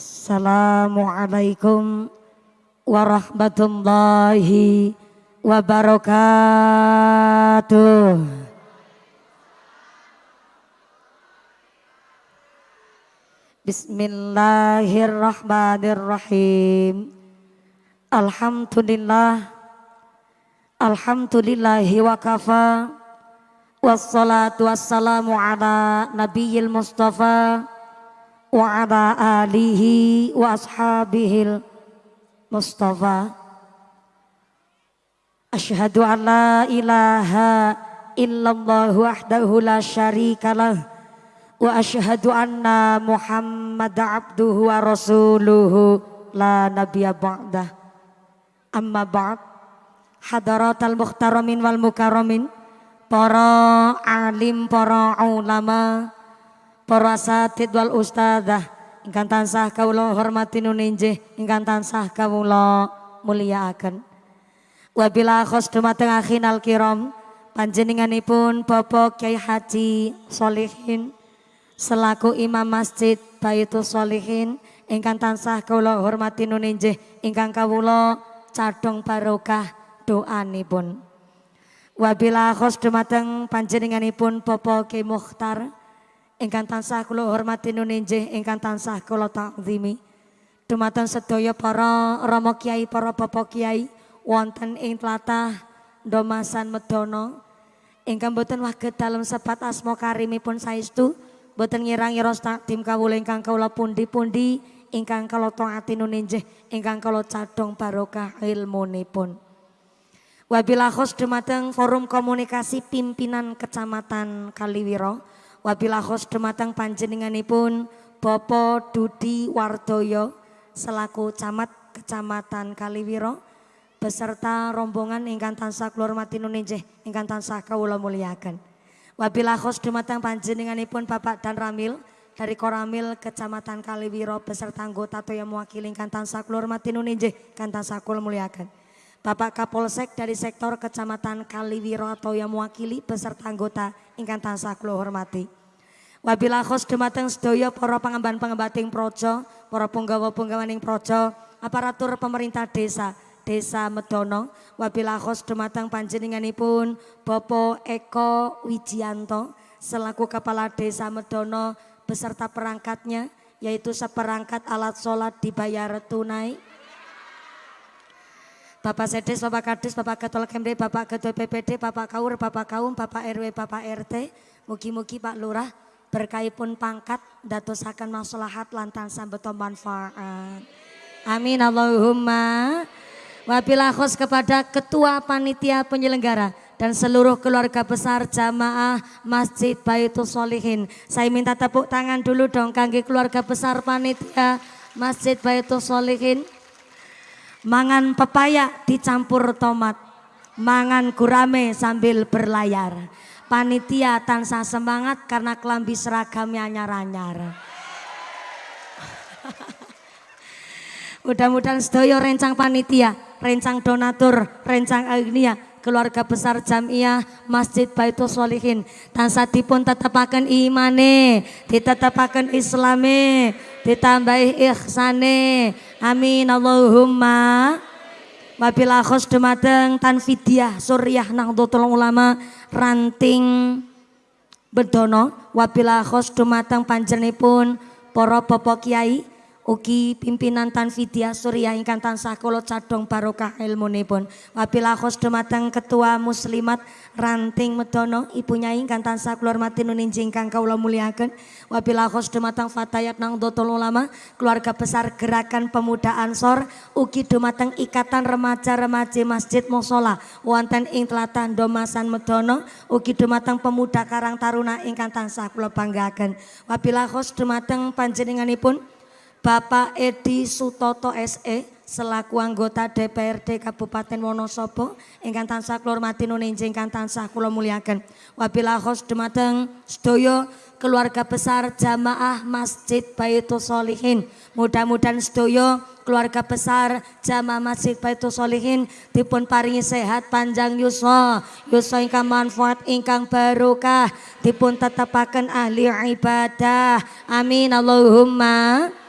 Assalamualaikum warahmatullahi wabarakatuh. Bismillahirrahmanirrahim. Alhamdulillah. Alhamdulillahi wa kafa. Wassalatu wassalamu ala nabiyil mustafa وعلى آله وأصحابه المصطفى. أشهد أن لا إله إلا الله وحده لا شريك له وأشهد أن محمد عبده ورسوله لا نبي بعده. أما بعد حضرات المخترمين والمكرمين para alim, para ulama, para asatid wal ustadzah ingkang tansah kawula hormati nuninjih ingkang tansah kawula mulyakaken wabila khos dumateng akhinal kiram panjenenganipun Bapak Kiai Haji Solihin selaku Imam Masjid Baitul Solihin ingkang tansah kawula hormati nuninjih ingkang kawula cadong barokah doanipun. Wabila khos dumateng panjenenganipun Bapak Ki Mukhtar ingkang tansah kula hormati nuninjih ingkang tansah kula takzimi. Dumateng sedaya para rama kiai para bapak kiai wonten ing tlatah Domasan Medono ingkang boten waget dalem sebat asma karimipun saestu boten ngira-ngira takdim kawula ingkang kawula pundi-pundi ingkang kala taati nuninjih ingkang kala cadhong barokah ilmunipun. Wabila khos dumateng forum komunikasi pimpinan kecamatan Kaliwiro. Wabila khos dumateng panjenenganipun Bopo Dudi Wardoyo selaku camat kecamatan Kaliwiro beserta rombongan ingkang tansah kula hormati nuninjih ingkang tansah kawula muliakan. Wabila khos panjenenganipun Bapak dan Ramil dari Koramil Kecamatan Kaliwiro beserta anggota yang mewakili ingkang tansah kula hormati nuninjih ingkang tansah. Bapak Kapolsek dari sektor Kecamatan Kaliwiro atau yang mewakili beserta anggota ingkang tansah kula hormati. Wabila khos dumateng sedaya para pangemban-pengembating projo, para punggawa-punggawaning projo, aparatur pemerintah desa, Desa Medono, wabila khos dumateng panjenenganipun Bapak Eko Wijianto selaku Kepala Desa Medono beserta perangkatnya yaitu seperangkat alat sholat dibayar tunai Bapak Sedes, Bapak Kades, Bapak Ketua Kemde, Bapak Ketua PPD, Bapak Kaur, Bapak Kaum, Bapak RW, Bapak RT, mugi-mugi Pak Lurah berkaipun pangkat datosakan maslahat lantan sambeto manfaat. Amin Allahumma. Wabila khos kepada Ketua Panitia Penyelenggara dan seluruh keluarga besar jamaah Masjid Baitul Solihin. Saya minta tepuk tangan dulu dong kangge keluarga besar panitia Masjid Baitul Solihin. Mangan pepaya dicampur tomat. Mangan gurame sambil berlayar. Panitia tansah semangat karena kelambi seragamnya anyar-anyar. Mudah-mudahan sedaya rencang panitia, rencang donatur, rencang agnia, keluarga besar jamiah Masjid Baitul Solihin tansah dipun tetepaken imane ditetepaken islame ditambahi ihsane. Amin. Allahumma. Wabila khos dumateng tanfidiah suryah nahdlatul ulama ranting bedono wabila khos dumateng panjenipun para bapak kiai Ugi pimpinan Tanfidia Surya ingkang tansah kula cadhong barokah ilmunipun. Wabila khos dumateng Ketua Muslimat Ranting Medono Ibu Nyai ingkang tansah kula hormati nuninji ingkang kawula muliaken. Wabila khos dumateng Fatayat Ulama keluarga besar Gerakan Pemuda Ansor ugi dumateng Ikatan Remaja-Remaja Masjid Musola wonten ing Tlatah Domasan Medono ugi dumateng Pemuda Karang Taruna ingkang tansah kula banggaken. Wabila khos dumateng panjenenganipun Bapak Edi Sutoto SE selaku anggota DPRD Kabupaten Wonosobo ingkang tansah kula hormati nuninji ingkang tansah kula muliaken. Wabila khos dumateng sedaya keluarga besar jamaah Masjid Baitul Solihin. Mudah-mudahan sedaya keluarga besar jamaah Masjid Baitul Solihin dipun paringi sehat panjang yuswa, yuswa ingkang manfaat ingkang barokah, dipun tetepaken ahli ibadah. Amin Allahumma.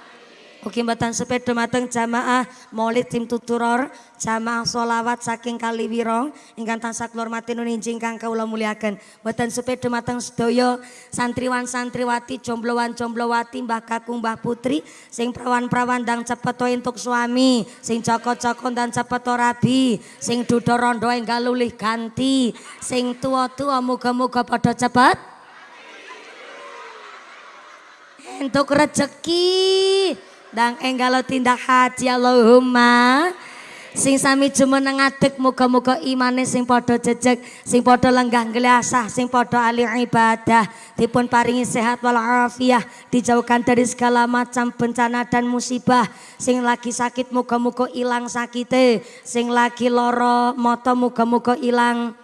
Ugi mboten sepeda mateng jamaah Maulid tim tuturor, jamaah solawat saking Kaliwiro ingkang tansah kula hormati nuninjing kang kawula muliaken. Mboten sepeda mateng sedaya santriwan santriwati, jomblowan jomblowati, Mbah Kakung, Mbah Putri sing prawan-prawan dang cepet entuk suami, sing joko-joko dan cepet rabi, sing duda rondo enggal lulih ganti, sing tua-tua muga-muga padha cepet entuk rezeki dan enggalo tindak haji Allahumma. Sing sami jumeneng ngadeg muga-muga imane sing padha jejeg sing padha lenggah geliasah sing padha ahli ibadah dipun paringi sehat wal afiah dijauhkan dari segala macam bencana dan musibah. Sing lagi sakit muga-muga ilang sakite sing lagi loro moto muga-muga ilang.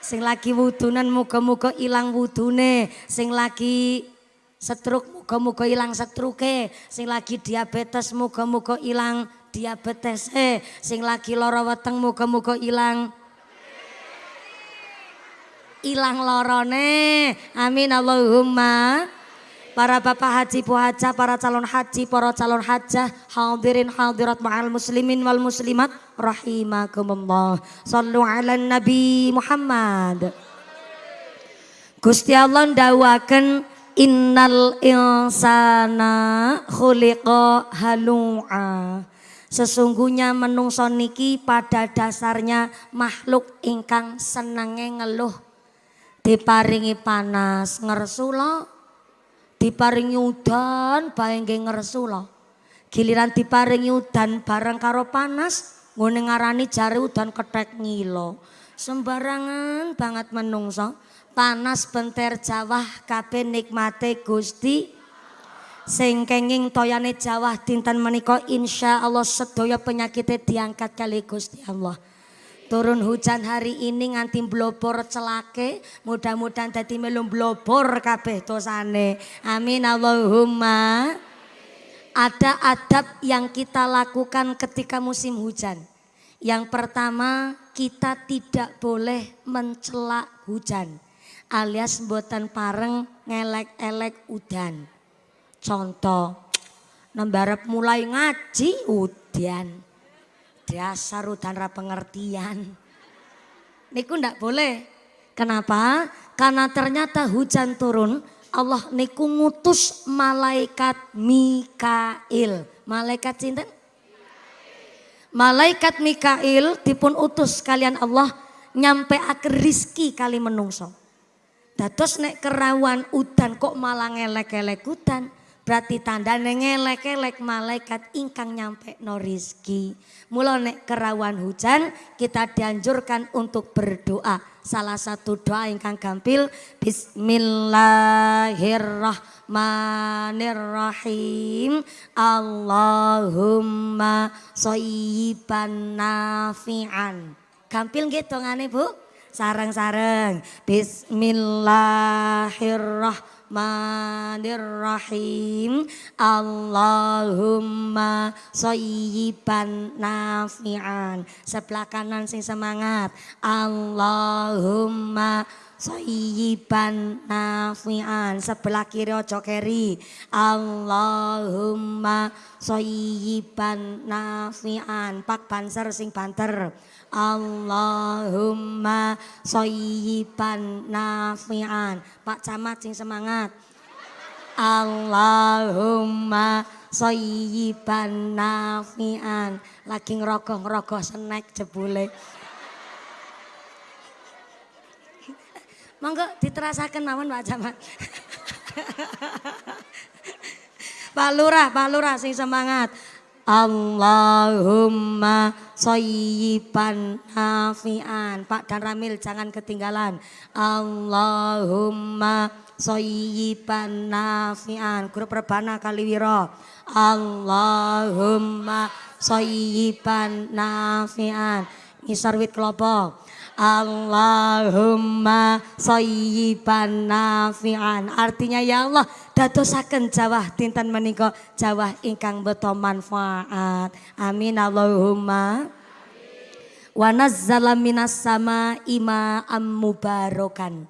Sing lagi wudunan muga-muga ilang wudune sing lagi setruk muga-muga ilang setruke. Sing lagi diabetes muga-muga ilang diabetes. Eh sing lagi lara weteng muga-muga ilang. Ilang lorone amin Allahumma. Para bapak haji bu haja, para calon haji, para calon hajah, hadirin hadirat ma'al muslimin wal muslimat, rahimakumullah. Sallu ala Nabi Muhammad. Gusti Allah ndawaken Innal insana khuliqa halu'a. Sesungguhnya menungso niki pada dasarnya makhluk ingkang senenge ngeluh. Diparingi panas ngersula, diparingi udan bae nggih ngersula. Giliran diparingi udan bareng karo panas, ngene ngarani jare udan kethek ngilo. Sembarangan banget menungso panas benter Jawa kabeh nikmate Gusti sing kenging toyane Jawa dinten insya Allah sedaya penyakitnya diangkat kali Gusti Allah. Turun hujan hari ini nganti blobor celake, mudah-mudahan dadi melu blobor kabeh dosane. Amin Allahumma. Ada adab yang kita lakukan ketika musim hujan. Yang pertama, kita tidak boleh mencela hujan alias mboten pareng ngelek-elek udan. Contoh, nembarep mulai ngaji udan. Dasar udan ra pengertian. Niku ndak boleh. Kenapa? Karena ternyata hujan turun, Allah niku ngutus malaikat Mikail. Malaikat cinten? Malaikat Mikail dipun utus kalian Allah nyampe akhir rizki kali menungso. Dados nek kerawan udan kok malah ngelek-elek udan. Berarti tanda ngelek-elek malaikat ingkang nyampe no rizki. Mula nek kerawan hujan kita dianjurkan untuk berdoa. Salah satu doa ingkang gampil. Bismillahirrahmanirrahim. Allahumma soyiban nafi'an. Gampil gitu ngane bu? Sarang-sarang. Bismillahirrahmanirrahim. Allahumma soyiban nafi'an. Sebelah kanan sing semangat. Allahumma soyiban nafi'an. Sebelah kiri ojo keri. Allahumma soyiban nafi'an. Pak banser sing banter. Allahumma soyiban nafi'an. Pak Camat sing semangat. Allahumma soyiban nafi'an. Lagi ngerogoh-ngerogoh senek jebule. Monggo diterasakan mawon Pak Camat. Pak Lurah, Pak Lurah sing semangat. Allahumma soyiban nafi'an. Pak dan Ramil jangan ketinggalan. Allahumma soyiban nafi'an. Grup Rebana Kaliwiro. Allahumma soyiban nafi'an. Ngisar wit kelopo. Allahumma soyiban nafi'an. Artinya ya Allah dadosaken jawah dinten menika jawah ingkang beto manfaat. Amin Allahumma. Wa nazzala minas sama ima mubarokan.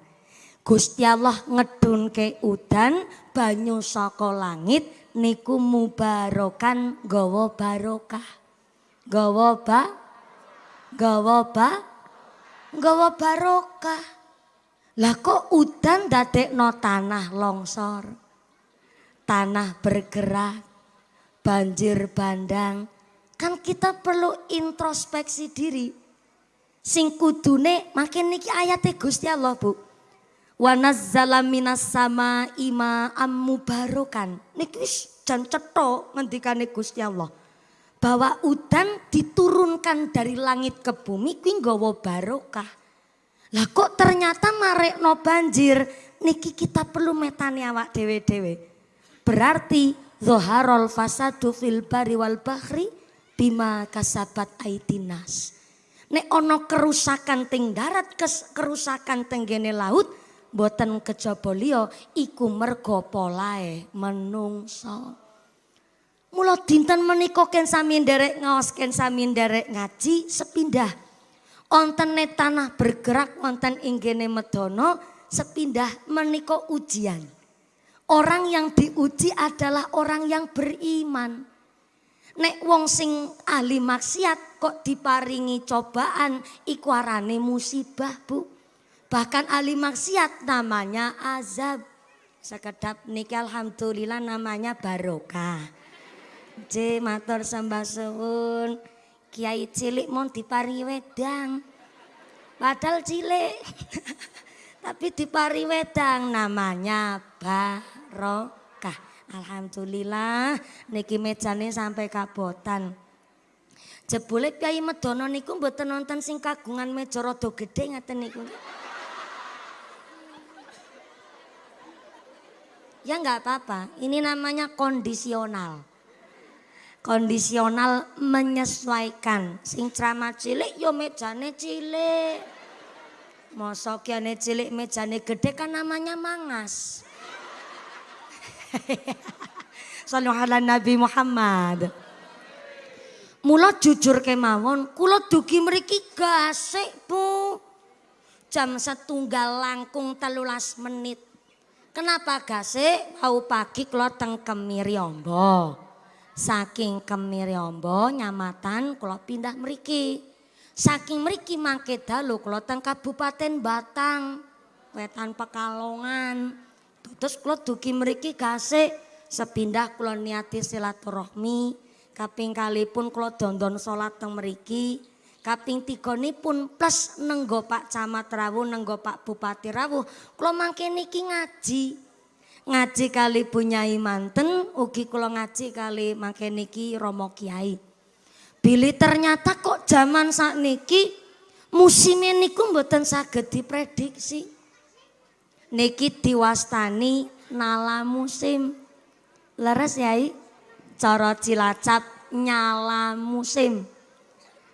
Gusti Allah ngedun ke udan banyu saka langit niku mubarokan gawa barokah. Gawa ba gawa ba gawa barokah. Lah kok udan dadekno tanah longsor. Tanah bergerak, banjir bandang. Kan kita perlu introspeksi diri. Sing kudune makin niki ayate Gusti Allah, Bu. Wa nazzala minas sama ima barokan. Niki wis jan cetha ngendikane Gusti Allah. Bahwa udan diturunkan dari langit ke bumi kuwi nggawa barokah. Lah kok ternyata no banjir, niki kita perlu metani awak dewe-dewe. Berarti zoharol fasadu fil bari wal bahri bima kasabat aitinas. Nek ono kerusakan ting darat, kerusakan tenggene laut, boten kejaba liya iku mergo polae menungso. Mula dinten menika ken sami nderek ngaos ken ngaji sepindah Ontene tanah bergerak wonten inggene medono sepindah meniko ujian. Orang yang diuji adalah orang yang beriman. Nek wong sing ahli maksiat kok diparingi cobaan iku arane musibah, Bu. Bahkan ahli maksiat namanya azab. Sekedap niki alhamdulillah namanya barokah. J matur sembah suwun. Kiai cilik mau dipari wedang. Padahal cilik. Tapi dipari wedang namanya barokah. Alhamdulillah niki mejane sampai kabotan. Jebule Kiai Medono niku mboten nonton sing kagungan meja rada gedhe ngaten niku. Ya nggak apa-apa, ini namanya kondisional kondisional menyesuaikan. Sing ceramah cilik yo mejane cilik. Mosok kiane cilik mejane gede kan namanya mangas. Sallu ala Nabi Muhammad. Mula jujur kemawon, kula dugi mriki gasik, Bu. Jam setunggal langkung telulas menit. Kenapa gasik? Mau pagi kula teng Kemiryombo. Saking Kemiryombo nyamatan kula pindah mriki. Saking mriki mangke dalu kula teng Kabupaten Batang, Wetan Pekalongan. Terus kula dugi mriki gasik sepindah kula niati silaturahmi. Kaping kali pun kula dondon salat teng mriki. Kaping tiga pun plus nenggo Pak Camat Rawuh, nenggo Pak Bupati Rawuh. Kula mangke niki ngaji ngaji kali punyai manten ugi kula ngaji kali mangke niki Romo Kiai. Bilih ternyata kok zaman saat niki musimnya niku mboten saged diprediksi. Niki diwastani nala musim. Leres yai? Cara Cilacap nyala musim.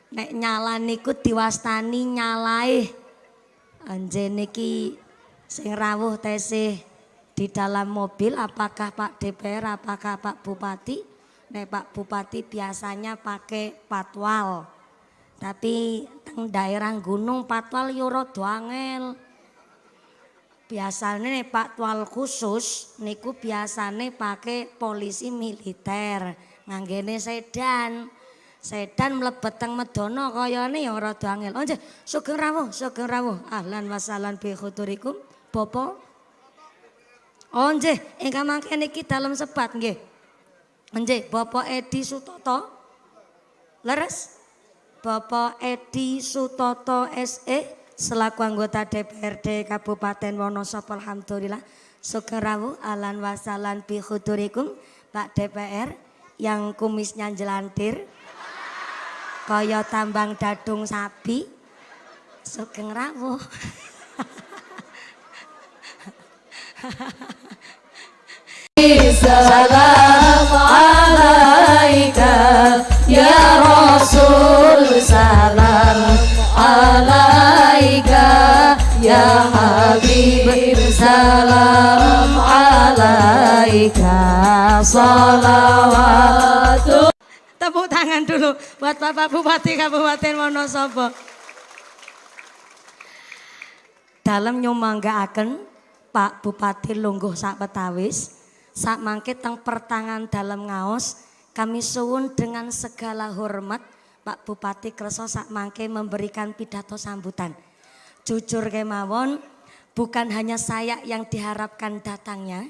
Nek nyala niku diwastani nyalae. Anje niki sing rawuh tesih di dalam mobil apakah Pak DPR, apakah Pak Bupati. Nek Pak Bupati biasanya pakai patwal. Tapi teng daerah gunung patwal yoro doangel. Biasanya nih patwal khusus niku biasanya pakai polisi militer. Nganggene sedan. Sedan mlebet teng Medono kayane ya rada angel. Sugeng rawuh, sugeng rawuh. Ahlan wasalan bi khuturikum. Oh nggih, ingkang mangke niki dalem sebat nggih. Nggih, Bapak Edi Sutoto. Leres? Bapak Edi Sutoto SE selaku anggota DPRD Kabupaten Wonosobo alhamdulillah. Sugeng rawuh alan wasalan bi khudurikum Pak DPR yang kumisnya jelantir. Kaya tambang dadung sapi. Sugeng rawuh. Salam alaika ya Rasul salam alaika ya Habib salam alaika salawatu Tepuk tangan dulu buat Bapak Bupati Kabupaten Wonosobo. Dalam nyumanggaaken Pak Bupati Lungguh sak Petawis Sak mangke teng pertangan dalam ngaos kami suwun dengan segala hormat Pak Bupati Kreso sak mangke memberikan pidato sambutan. Jujur kemawon bukan hanya saya yang diharapkan datangnya,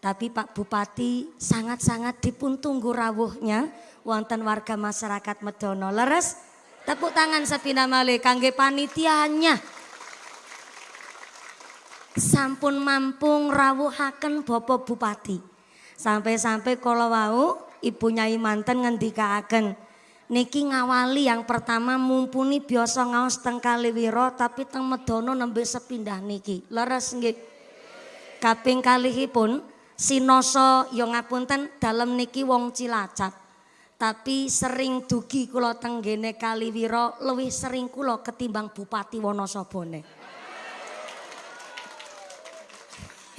tapi Pak Bupati sangat-sangat dipun tunggu rawuhnya wonten warga masyarakat Medono. Leres tepuk tangan sepina malih kangge panitianya. Sampun mampung rawuhaken Bapak Bupati. Sampai-sampai kalau wau Ibu Nyai manten ngendikaaken niki ngawali yang pertama mumpuni biasa ngaos teng Kaliwiro tapi teng Medono nembe sepindah niki. Leres nggih. Kaping kalihipun sinoso yo ngapunten dalem niki wong Cilacap. Tapi sering dugi kula teng gene Kaliwiro luwih sering kula ketimbang Bupati Wonosobone.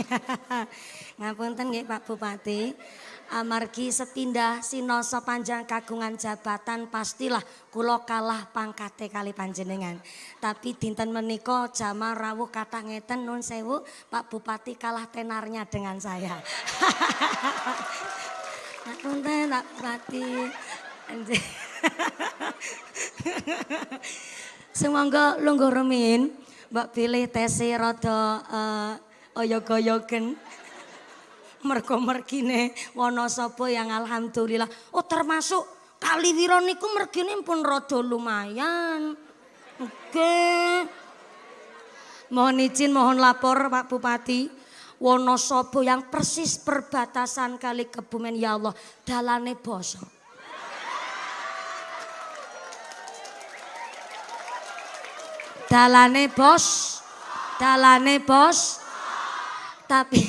Ngapunten nggih Pak Bupati. Amargi sepindah sinoso panjang kagungan jabatan pastilah kula kalah pangkate kali panjenengan. Tapi dinten menika jamaah rawuh kata ngeten nun sewu Pak Bupati kalah tenarnya dengan saya. Ngapunten Pak Bupati. Semoga lungguh remin, Mbak pilih tesi rada uh, oyog-oyogen. Mergo mergine Wonosobo yang alhamdulillah. Oh termasuk Kaliwiro niku mergine pun rada lumayan. Oke. Mohon izin mohon lapor Pak Bupati. Wonosobo yang persis perbatasan kali Kebumen ya Allah dalane bosok dalane bos dalane bos tapi.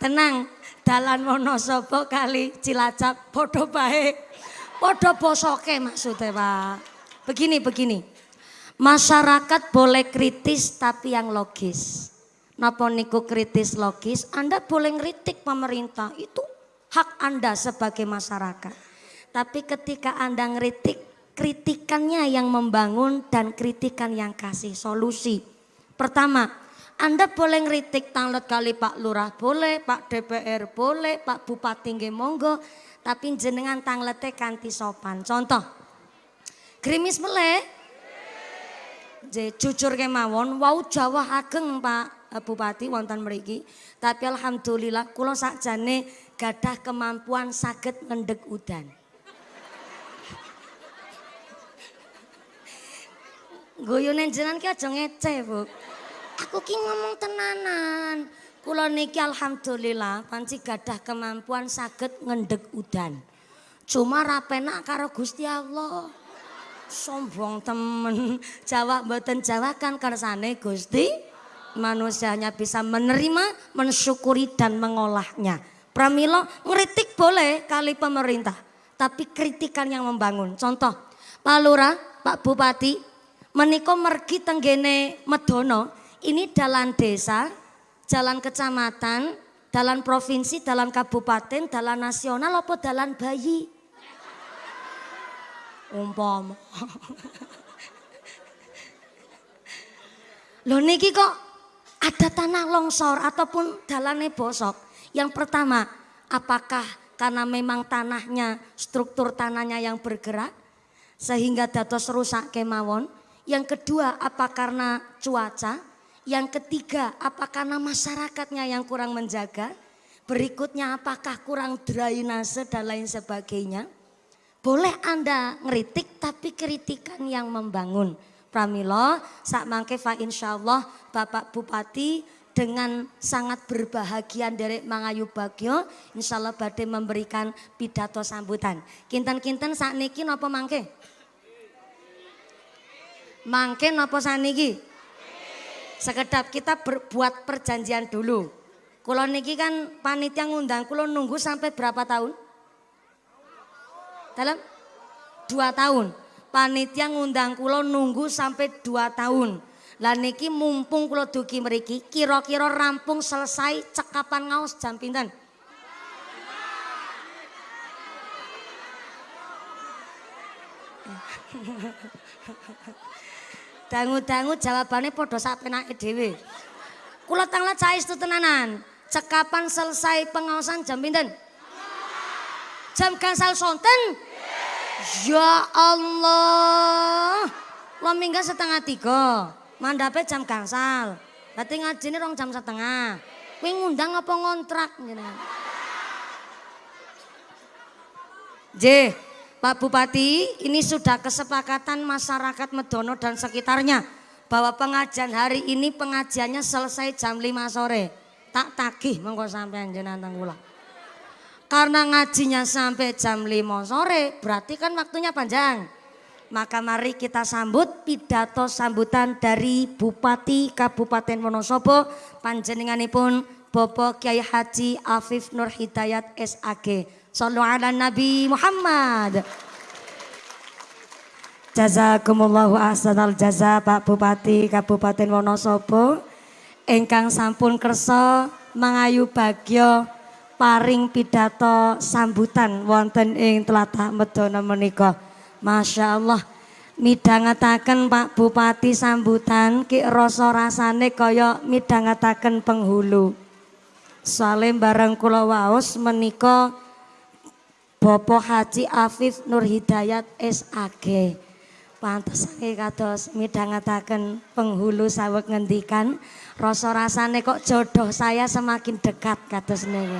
Tenang dalan Wonosobo kali Cilacap podo baik podo bosoke maksudnya Pak. Begini begini. Masyarakat boleh kritis tapi yang logis. Napa niku kritis logis? Anda boleh ngeritik pemerintah. Itu hak Anda sebagai masyarakat. Tapi ketika Anda ngeritik kritikannya yang membangun dan kritikan yang kasih solusi pertama anda boleh ngeritik tanglet kali Pak Lurah boleh, Pak DPR boleh, Pak Bupati nggih monggo, tapi jenengan tanglete kanti sopan. Contoh, Grimis meleh, jujur kemawon, wau Jawa ageng Pak eh, Bupati wonten mriki, tapi alhamdulillah kula sakjane gadah kemampuan saged ngendeg udan. Guyune jenengan ki aja ngece, Bu. Aku ki ngomong tenanan. Kula niki alhamdulillah panci gadah kemampuan saged ngendeg udan. Cuma rapenak karo Gusti Allah. Sombong temen. Jawa mboten Jawa kan kersane Gusti. Manusianya bisa menerima, mensyukuri dan mengolahnya. Pramilo ngeritik boleh kali pemerintah. Tapi kritikan yang membangun. Contoh, Pak Lurah, Pak Bupati, meniko mergi tenggene Medono, ini jalan desa, jalan kecamatan, jalan provinsi, jalan kabupaten, jalan nasional apa jalan bayi? Umpam. Loh niki kok ada tanah longsor ataupun jalannya bosok. Yang pertama, apakah karena memang tanahnya, struktur tanahnya yang bergerak sehingga datos rusak kemawon? Yang kedua, apa karena cuaca? Yang ketiga, apakah karena masyarakatnya yang kurang menjaga? Berikutnya, apakah kurang drainase dan lain sebagainya? Boleh Anda ngeritik tapi kritikan yang membangun. Pramilo, saat mangke fa insya Allah Bapak Bupati dengan sangat berbahagia dari Mangayu Bagio, insya Allah badai memberikan pidato sambutan. Kinten-kinten saat niki nopo mangke? Mangke nopo saat niki? sekedap kita berbuat perjanjian dulu. Kulo niki kan panitia ngundang kulo nunggu sampai berapa tahun? Dalam dua tahun. Panitia ngundang kulo nunggu sampai dua tahun. Lah niki mumpung kulo duki meriki kira-kira rampung selesai cekapan ngaos jam pinten? Dangu-dangu jawabannya podo sapenake dhewe. kula tanglet saestu tenanan. Cekapan selesai pengawasan jam pinten? Jam gangsal sonten? Ya Allah. Lo minggat setengah tiga. Mandape jam gangsal. Berarti ngajine rong jam setengah. Kuwi ngundang apa ngontrak jenengan? J, Pak Bupati, ini sudah kesepakatan masyarakat Medono dan sekitarnya bahwa pengajian hari ini pengajiannya selesai jam 5 sore. Tak tagih monggo sampean jenengan kula. Karena ngajinya sampai jam 5 sore, berarti kan waktunya panjang. Maka mari kita sambut pidato sambutan dari Bupati Kabupaten Wonosobo panjenenganipun Bapak Kiai Haji Afif Nur Hidayat SAG. Sallu ala Nabi Muhammad. Jazakumullahu ahsanal jaza Pak Bupati Kabupaten Wonosobo ingkang sampun kersa mangayu bagyo paring pidato sambutan wonten ing tlatah Medana menika. Masya Allah midhangetaken Pak Bupati sambutan ki rasa rasane kaya midhangetaken penghulu. Soale bareng kula waos menika Bapak Haji Afif Nur Hidayat SAG. Pantes kados midhangetaken penghulu saweg ngendikan rasa rasane kok jodoh saya semakin dekat kados niku.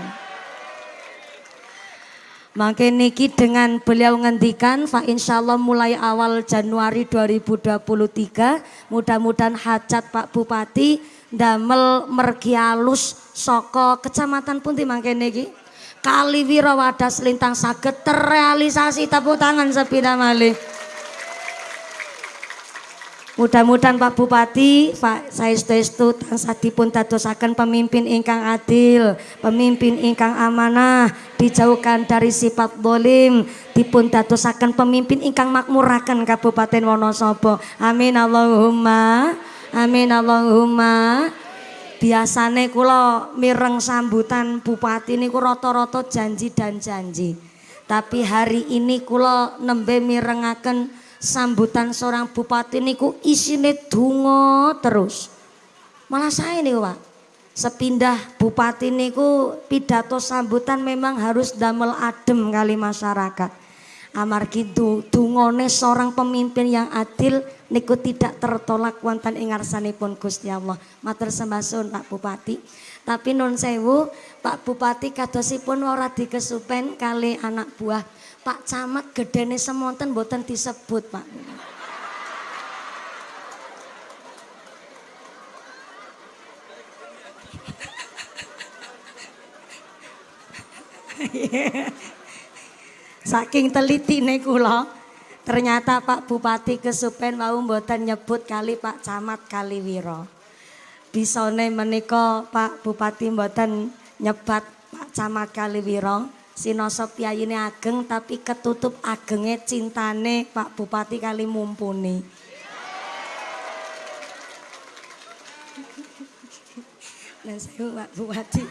Mungkin niki dengan beliau ngendikan fa insyaallah mulai awal Januari 2023 mudah-mudahan hajat Pak Bupati damel mergi alus saka kecamatan pundi mangke niki Kali Wirawadas Lintang saged terrealisasi tepuk tangan sepeda malih. Mudah-mudahan Pak Bupati, Pak Saestu tansah dipun dadosaken pemimpin ingkang adil, pemimpin ingkang amanah, dijauhkan dari sifat dolim, dipun dadosaken pemimpin ingkang makmuraken Kabupaten Wonosobo. Amin Allahumma. Amin Allahumma. Biasane kula mireng sambutan bupati niku rata-rata janji dan janji. Tapi hari ini kula nembe mirengaken sambutan seorang bupati niku isine dungo terus. Malah saya nih Pak, sepindah bupati niku pidato sambutan memang harus damel adem kali masyarakat. Amargi dungone seorang pemimpin yang adil niku tidak tertolak wonten ing ngarsanipun Gusti Allah. Matur sembasun Pak Bupati. Tapi non sewu Pak Bupati kadosipun ora dikesupen kali anak buah Pak Camat gedene semonten boten disebut Pak. Saking teliti nih kula, ternyata Pak Bupati Kesupen mau mboten nyebut kali Pak Camat Kaliwiro. Bisone menika Pak Bupati mboten nyebat Pak Camat Kaliwiro Sinoso ini ageng tapi ketutup agengnya cintane Pak Bupati kali mumpuni. Dan saya Pak Bupati.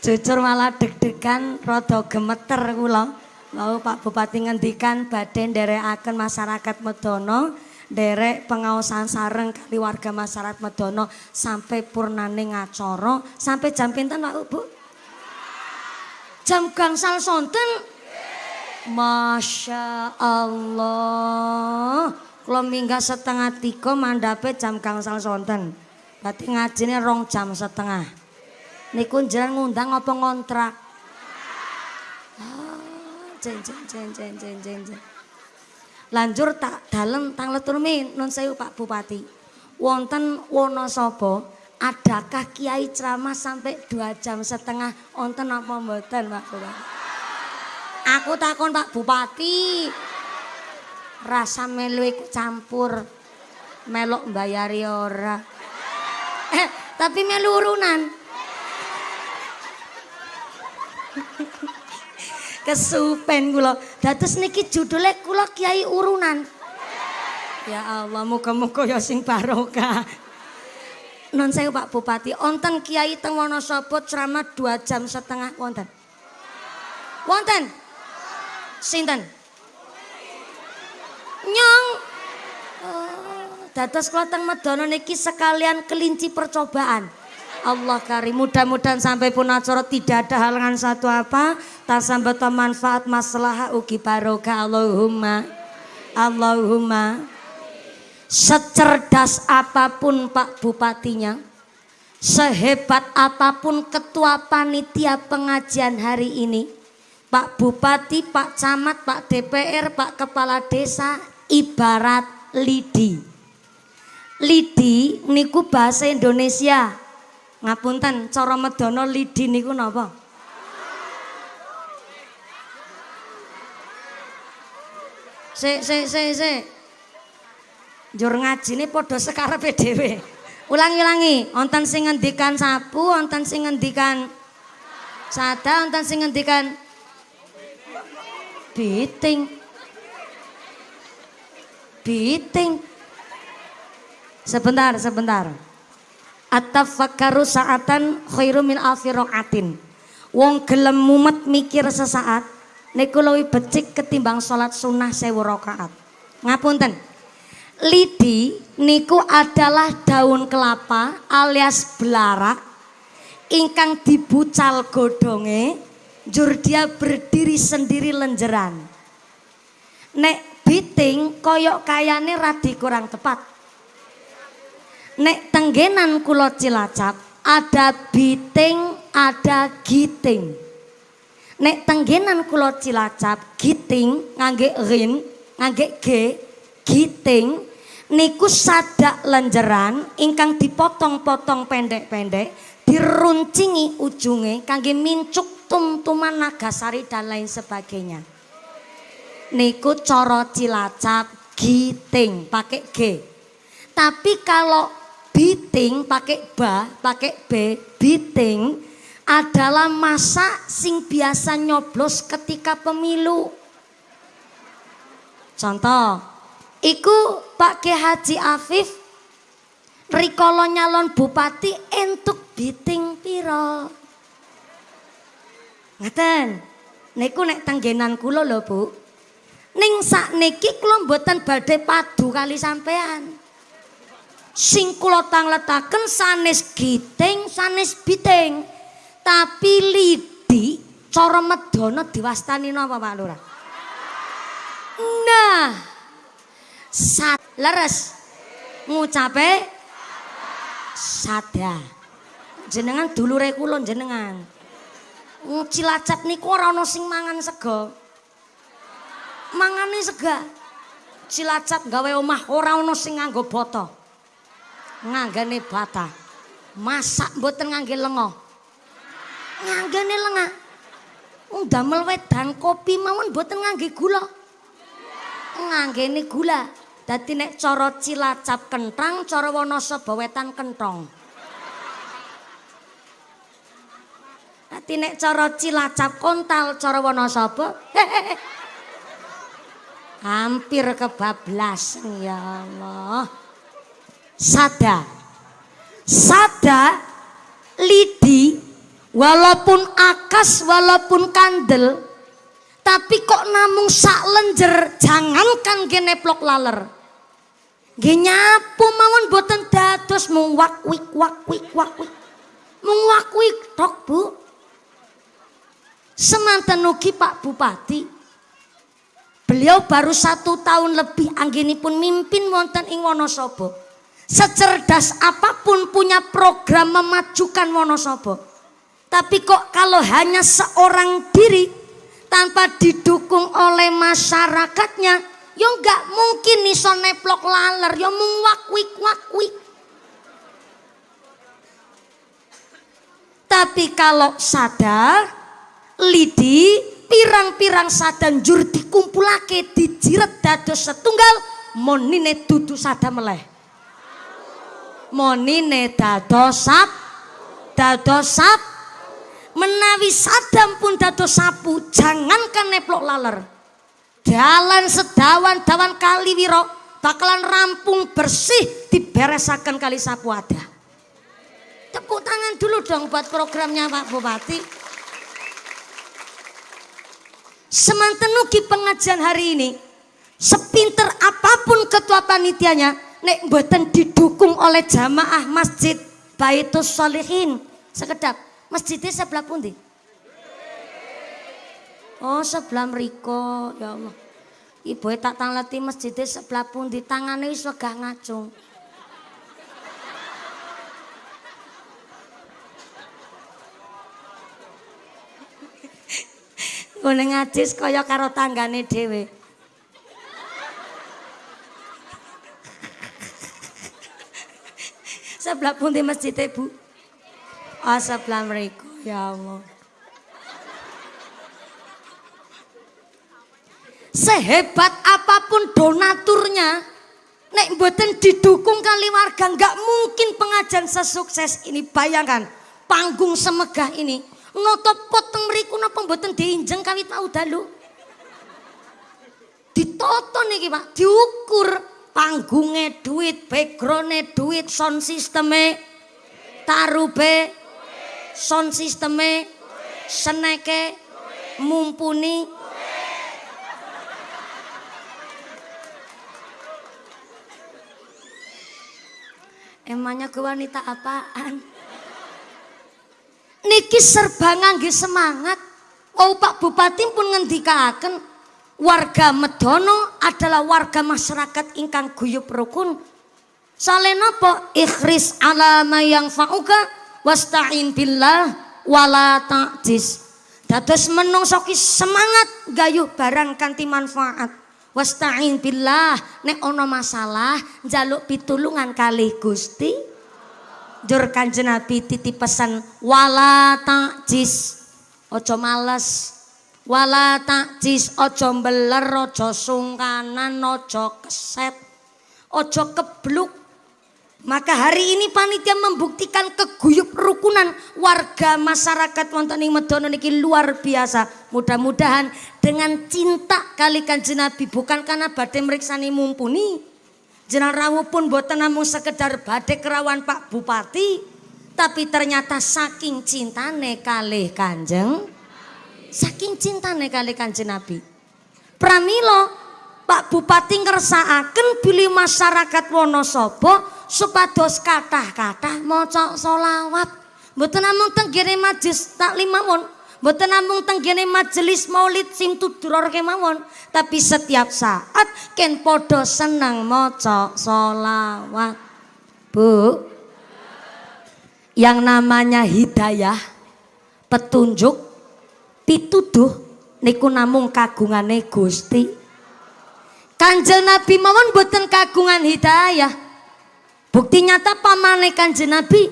Jujur malah deg-degan rada gemeter kula. Mau Pak Bupati ngendikan badhe nderekaken masyarakat Medono derek pengawasan sareng kali warga masyarakat Medono sampai purnane ngacoro sampai jam pinten Pak Bu? Jam gangsal sonten. Masya Allah. Kalau minggu setengah tiga mandape jam gangsal sonten. Berarti ngajine rong jam setengah. Niku jalan ngundang apa ngontrak? Ah, jen jen jen jen jen jen jen. Lanjur tak dalem tang leturmi nun sewu Pak Bupati. Wonten Wonosobo adakah kiai ceramah sampai dua jam setengah wonten apa mboten Pak Bupati? Aku takon Pak Bupati. Rasa melu campur. Melok bayari ora. Eh, tapi melu urunan. Kesupen kula. Dados niki judulnya kula Kiai Urunan. Ya Allah, muga-muga ya sing barokah. Non saya Pak Bupati, onten Kiai teng Wonosobo ceramah dua jam setengah wonten. Wonten. Sinten? Nyong. Oh, dados kula teng Medono niki sekalian kelinci percobaan. Allah karim. Mudah-mudahan sampai pun acara tidak ada halangan satu apa tasambata manfaat masalah ugi barokah. Allahumma Allahumma. Secerdas apa pun Pak Bupatinya sehebat apa pun ketua panitia pengajian hari ini Pak Bupati, Pak Camat, Pak DPR, Pak Kepala Desa ibarat lidi. Lidi niku bahasa Indonesia Ngapunten, cara medono lidi niku napa? Sik sik sik sik. Njur ngajine padha sekarepe dhewe. Ulangi-ulangi, wonten sing ngendikan sapu, wonten sing ngendikan sada, wonten sing ngendikan biting. Biting. Sebentar, sebentar. At-tafakkaru sa'atan khairu min alfi raqatin. Wong gelem mumet mikir sesaat niku luwih becik ketimbang salat sunnah sewu rakaat. Ngapunten. Lidi niku adalah daun kelapa alias belarak ingkang dibucal godonge jur dia berdiri sendiri lenjeran. Nek biting koyok kayane radi kurang tepat. Nek tenggenan kulo Cilacap ada biting, ada giting. Nek tenggenan kulo Cilacap giting ngangge rin, ngangge g, giting niku sadak lenjeran ingkang dipotong-potong pendek-pendek, diruncingi ujunge kangge mincuk tum-tuman nagasari dan lain sebagainya. Niku coro Cilacap giting pakai G. Tapi kalau Biting pakai ba, pakai b, biting adalah masa sing biasa nyoblos ketika pemilu. Contoh, iku Pak Ki Haji Afif rikolo nyalon bupati entuk biting piro. Ngeten, niku nek tenggenan kula lho Bu. Ning sak niki kula mboten badhe padu kali sampean sing kula tangletaken sanes giting sanes biting. Tapi lidi cara medana diwastani napa Pak Lurah? Nah sat leres. Ngucape sada. Jenengan dulure kula jenengan. Cilacap niku ora ana sing mangan sego mangane sega. Cilacap gawe omah ora ana sing nganggo boto nganggane bata. Masak mboten ngangge lengo. Nganggane lenga. Wong damel wedang kopi mawon mboten ngangge gula. Nganggene gula. Dadi nek cara Cilacap kentang, cara Wonosobo wetan kentong. Dadi nek cara Cilacap kontal, cara Wonosobo hampir kebablas ya Allah. Sada. Sada lidi walaupun akas walaupun kandel tapi kok namung sak lenjer jangankan geneplok laler. Genyapu mawon boten dados mung wakwik wakwik wakwik. Mung wakwik tok Bu. Semanten ugi Pak Bupati. Beliau baru satu tahun lebih anggenipun mimpin wonten ing Wonosobo. Secerdas apa pun punya program memajukan Wonosobo. Tapi kok kalau hanya seorang diri tanpa didukung oleh masyarakatnya, ya nggak mungkin iso neplok laler, ya mung wakwik wakwik. Tapi kalau sadar, lidi, pirang-pirang sadan jur dikumpulake dijiret dados setunggal, monine dudu sada meleh monine dados sap dados sap menawi sadam pun dados sapu jangankan neplok laler. Dalan sedawan dawan kali wiro bakalan rampung bersih diberesakan kali sapu ada tepuk tangan dulu dong buat programnya Pak Bupati. Semanten ugi pengajian hari ini sepinter apa pun ketua panitianya nek mboten didukung oleh jamaah masjid Baitus Solihin. Sekedap, masjidnya sebelah pundi? Oh, sebelah mriko, ya Allah. Ibu tak tangleti masjidnya sebelah pundi, tangannya wis wegah ngacung. Ngene ngajis kaya karo tanggane dhewe. Sebelah pundi masjid Bu? Oh, sebelah mereka. Ya Allah. Sehebat apa pun donaturnya, nek mboten didukung kali warga, nggak mungkin pengajian sesukses ini. Bayangkan, panggung semegah ini, noto poteng mriku napa mboten diinjeng kawit mau dalu. Ditoto niki Pak, diukur panggungnya duit, backgroundnya duit, sound sistemnya, tarube, sound sistemnya, seneke, mumpuni. Emangnya ke wanita apaan? Niki serba ngangge semangat. Oh Pak Bupati pun ngendikaken warga Medono adalah warga masyarakat ingkang guyub rukun. Sale napa? Ikhris ala yang fauka wasta'in billah wala ta'jiz. Dados menungso ki semangat gayuh barang kanthi manfaat. Wasta'in billah nek ana masalah njaluk pitulungan kali Gusti. Jur Kanjeng Nabi titip pesan wala ta'jiz. Ojo males. Wala takjis ojo mbeler ojo sungkanan ojo keset ojo kebluk maka hari ini panitia membuktikan keguyup rukunan warga masyarakat wonten ing Medono niki luar biasa. Mudah-mudahan dengan cinta kali Kanjeng Nabi bukan karena badhe meriksani mumpuni. Jenal rawuh pun boten namung sekedar badhe kerawan Pak Bupati, tapi ternyata saking cintane kalih Kanjeng Saking cintane kali kanjeng Nabi. Pramilo Pak Bupati ngersakaken bilih masyarakat Wonosobo supados kathah-kathah maca selawat. Mboten namung teng kene majelis taklim mawon, mboten namung teng kene majelis Maulid sim tuduror kemawon, tapi setiap saat ken padha seneng maca selawat. Bu, yang namanya hidayah, petunjuk pituduh niku namung kagungane Gusti. Kanjeng Nabi mawon boten kagungan hidayah. Bukti nyata pamane Kanjeng Nabi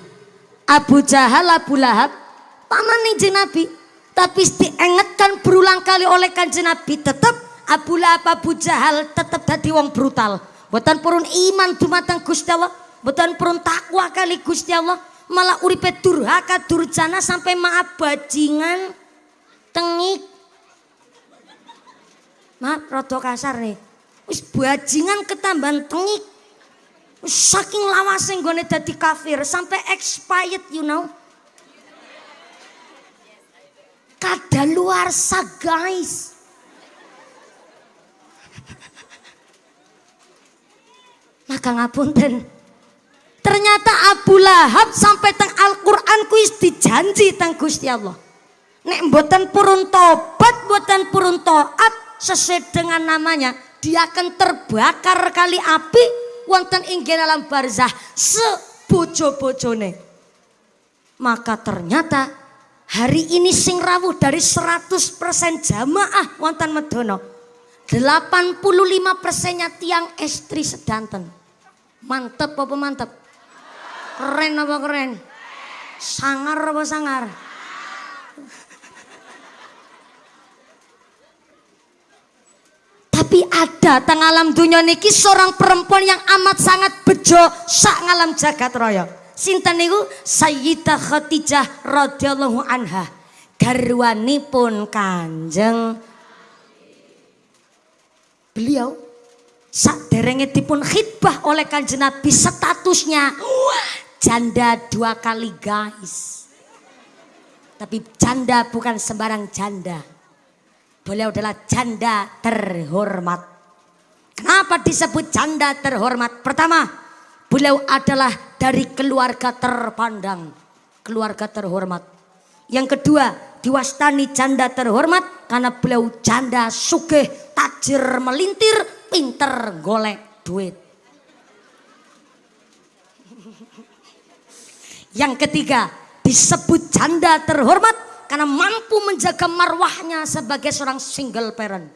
Abu Jahal Abu Lahab pamane Kanjeng Nabi. Tapi diingatkan berulang kali oleh Kanjeng Nabi tetap Abu Lahab Abu Jahal tetap dadi wong brutal. Boten purun iman dumateng Gusti Allah, boten purun takwa kali Gusti Allah, malah uripe durhaka durjana sampai maaf bajingan tengik. Maaf rada kasar nih. Wis bajingan ketambahan tengik. Saking lawase nggone dadi kafir sampai expired you know. Kada luar sa guys. Maka ngapunten. Ternyata Abu Lahab sampai teng Al-Quran kuis dijanji teng Gusti Allah nek mboten purun tobat mboten purun taat sesuai dengan namanya dia akan terbakar kali api wonten inggih dalam barzah sebojo-bojone. Maka ternyata hari ini sing rawuh dari 100% jamaah wonten Medono 85 persennya tiang estri sedanten. Mantep apa mantep? Keren apa keren? Sangar apa sangar Tapi ada teng alam dunia niki seorang perempuan yang amat sangat bejo sak ngalam jagat raya. Sinten niku Sayyidah Khadijah radhiyallahu anha. Garwanipun Kanjeng beliau sak derenge dipun khidbah oleh Kanjeng Nabi statusnya janda dua kali guys. Tapi janda bukan sembarang janda Beliau adalah janda terhormat. Kenapa disebut janda terhormat? Pertama, beliau adalah dari keluarga terpandang, keluarga terhormat. Yang kedua, diwastani janda terhormat karena beliau janda sugih, tajir melintir, pinter golek duit. Yang ketiga, disebut janda terhormat karena mampu menjaga marwahnya sebagai seorang single parent.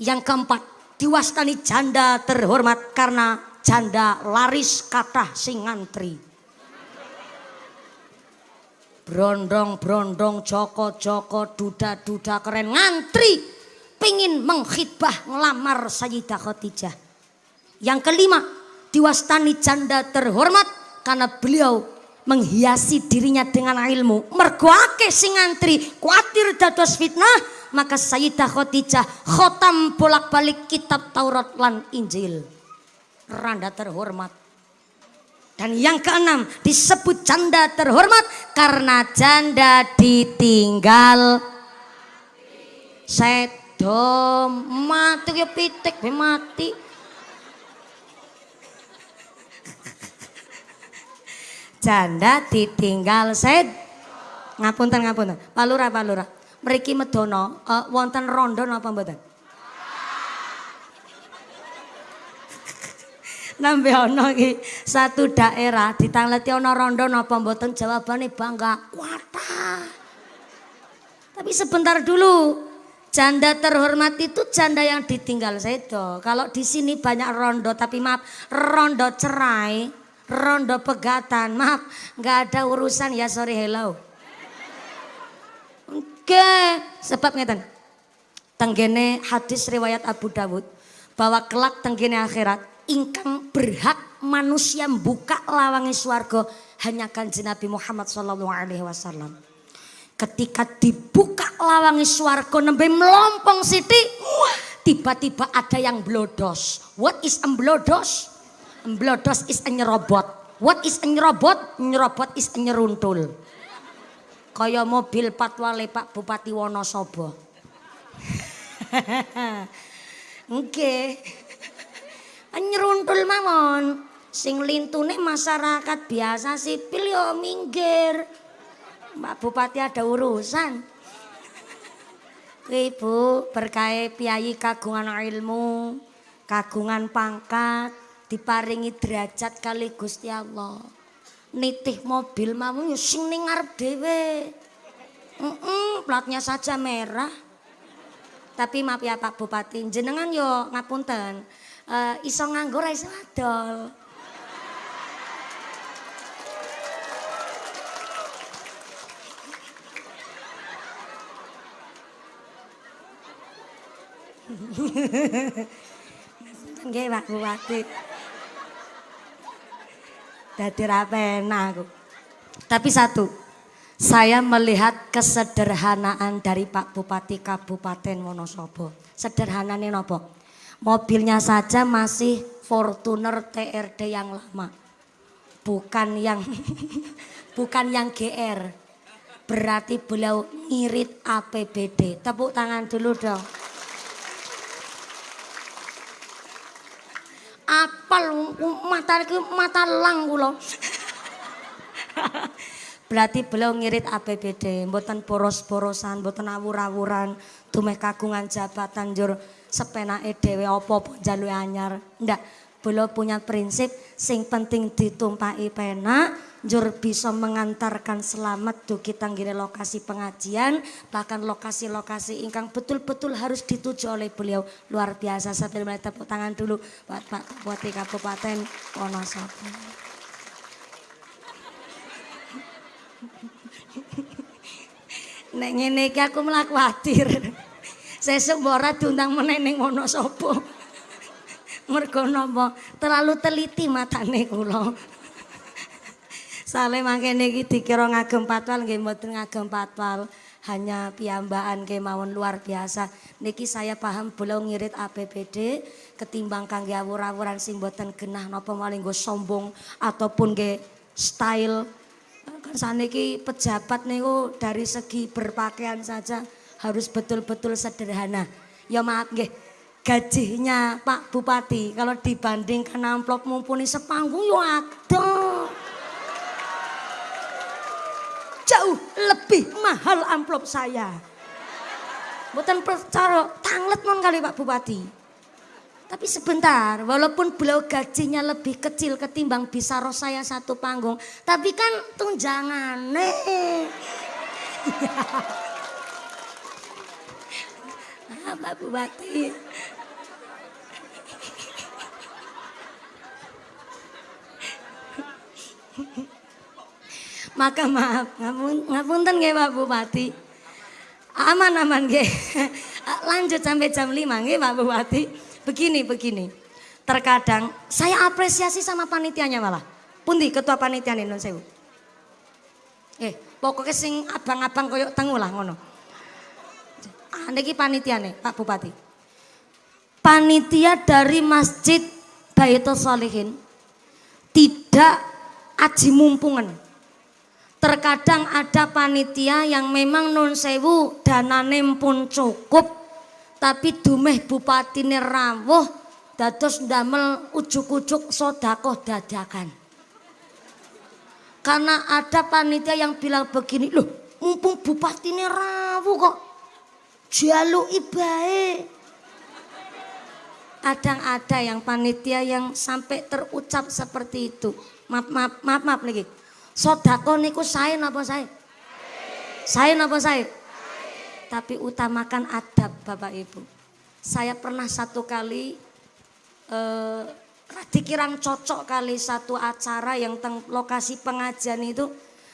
Yang keempat, diwastani janda terhormat karena janda laris kata sing ngantri. Brondong-brondong, joko-joko, duda-duda keren ngantri. Pingin mengkhidbah ngelamar Sayyidah Khadijah. Yang kelima, diwastani janda terhormat karena beliau menghiasi dirinya dengan ilmu. Mergo akeh sing ngantri kuatir dados fitnah maka Sayyidah Khadijah khotam bolak-balik kitab Taurat lan Injil. Randa terhormat. Dan yang keenam disebut janda terhormat karena janda ditinggal. Sedo mati ya pitik mati janda ditinggal sed ngapunten ngapunten. Pak Lurah Pak mriki medono uh, wonten rondo napa mboten? Nambe ana iki satu daerah ditangleti ana rondo napa mboten? Jawabane bangga. Kuata. Tapi sebentar dulu janda terhormat itu janda yang ditinggal sedo. Kalau di sini banyak rondo tapi maaf rondo cerai rondo pegatan. Maaf, nggak ada urusan ya sorry hello. Oke, sebab ngeten. Tenggene hadis riwayat Abu Dawud bahwa kelak tenggene akhirat ingkang berhak manusia buka lawangi swarga hanya kanjeng Nabi Muhammad sallallahu alaihi wasallam. Ketika dibuka lawangi swarga nembe melompong siti, tiba-tiba ada yang blodos. What is emblodos? Mblodos is a nyerobot. What is a nyerobot? Nyerobot is a nyeruntul. Kaya mobil patwale Pak Bupati Wonosobo. Oke. Nyeruntul mawon. Sing lintune masyarakat biasa sipil yo minggir. Mbak Bupati ada urusan. Ibu berkait piyayi kagungan ilmu, kagungan pangkat, diparingi derajat kali Gusti Allah. Nitih mobil mau ya sing ning ngarep dhewe. Platnya saja merah. Tapi maaf ya Pak Bupati, jenengan yo ngapunten. Uh, iso nganggur iso adol. Nggih Pak Bupati. Dadi rapena aku. Tapi satu, saya melihat kesederhanaan dari Pak Bupati Kabupaten Wonosobo. Sederhananya nopo? Mobilnya saja masih Fortuner TRD yang lama. Bukan yang bukan yang GR. Berarti beliau ngirit APBD. Tepuk tangan dulu dong. Apal mata iki mata lang kula. Berarti beliau ngirit APBD, mboten poros-porosan, mboten awur-awuran, dumeh kagungan jabatan jur sepenake dhewe apa-apa njaluk anyar. Ndak, beliau punya prinsip sing penting ditumpaki penak, jur bisa mengantarkan selamat dugi tanggine lokasi pengajian bahkan lokasi-lokasi ingkang betul-betul harus dituju oleh beliau luar biasa sambil mulai tepuk tangan dulu buat Pak Bupati Kabupaten Wonosobo Nek ngene aku mlaku khawatir. Sesuk ora diundang meneh ning Wonosobo. Mergo napa? Terlalu teliti matane kula. Sale mangkene iki dikira ngagem patwal nggih mboten ngagem patwal. Hanya piyambakan kemawon luar biasa. Niki saya paham beliau ngirit APBD ketimbang kangge awur-awuran sing mboten genah napa maling nggo sombong ataupun nggih style. Kan saniki pejabat niku dari segi berpakaian saja harus betul-betul sederhana. Ya maaf nggih, gajinya Pak Bupati kalau dibandingkan amplop mumpuni sepanggung yo ada. Jauh lebih mahal amplop saya. Bukan percaya tanglet non kali Pak Bupati. Tapi sebentar, walaupun beliau gajinya lebih kecil ketimbang bisa roh saya satu panggung. Tapi kan tunjangan ah, Pak Bupati. Maka maaf, ngapunten nggih Pak Bupati. Aman-aman nggih. Lanjut sampai jam 5 nggih Pak Bupati. Begini, begini. Terkadang saya apresiasi sama panitianya malah. Pundi ketua panitia nih non sewu. Eh, pokoknya sing abang-abang koyok tengu lah ngono. Ah, niki panitia nih Pak Bupati. Panitia dari Masjid Baitul Solihin tidak aji mumpungan. Terkadang ada panitia yang memang non sewu danane pun cukup tapi dumeh bupati rawuh dados ndamel ujuk-ujuk sodakoh dadakan. Karena ada panitia yang bilang begini, loh mumpung bupati rawuh kok jalu ibae. Kadang ada yang panitia yang sampai terucap seperti itu. Maaf, maaf, maaf, maaf lagi. Sodako niku saya napa saya? Saya napa saya? Tapi utamakan adab Bapak Ibu. Saya pernah satu kali eh, dikirang cocok kali satu acara yang teng lokasi pengajian itu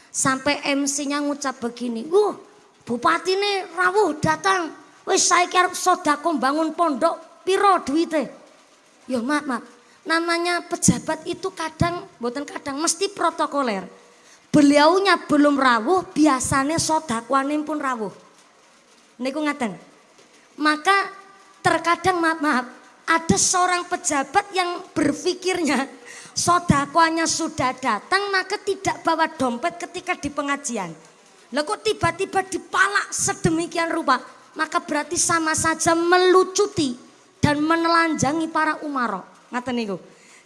sampai MC-nya ngucap begini, "Wuh, bupati nih rawuh datang. Wis saya kira sodako bangun pondok piro duite?" Yo maaf, maaf. Namanya pejabat itu kadang, bukan kadang, mesti protokoler beliaunya belum rawuh, biasanya sodakwanim pun rawuh. Niku ngaten. Maka terkadang maaf, maaf ada seorang pejabat yang berpikirnya sodakwanya sudah datang maka tidak bawa dompet ketika di pengajian. Kok tiba-tiba dipalak sedemikian rupa, maka berarti sama saja melucuti dan menelanjangi para umaro. Ngaten niku.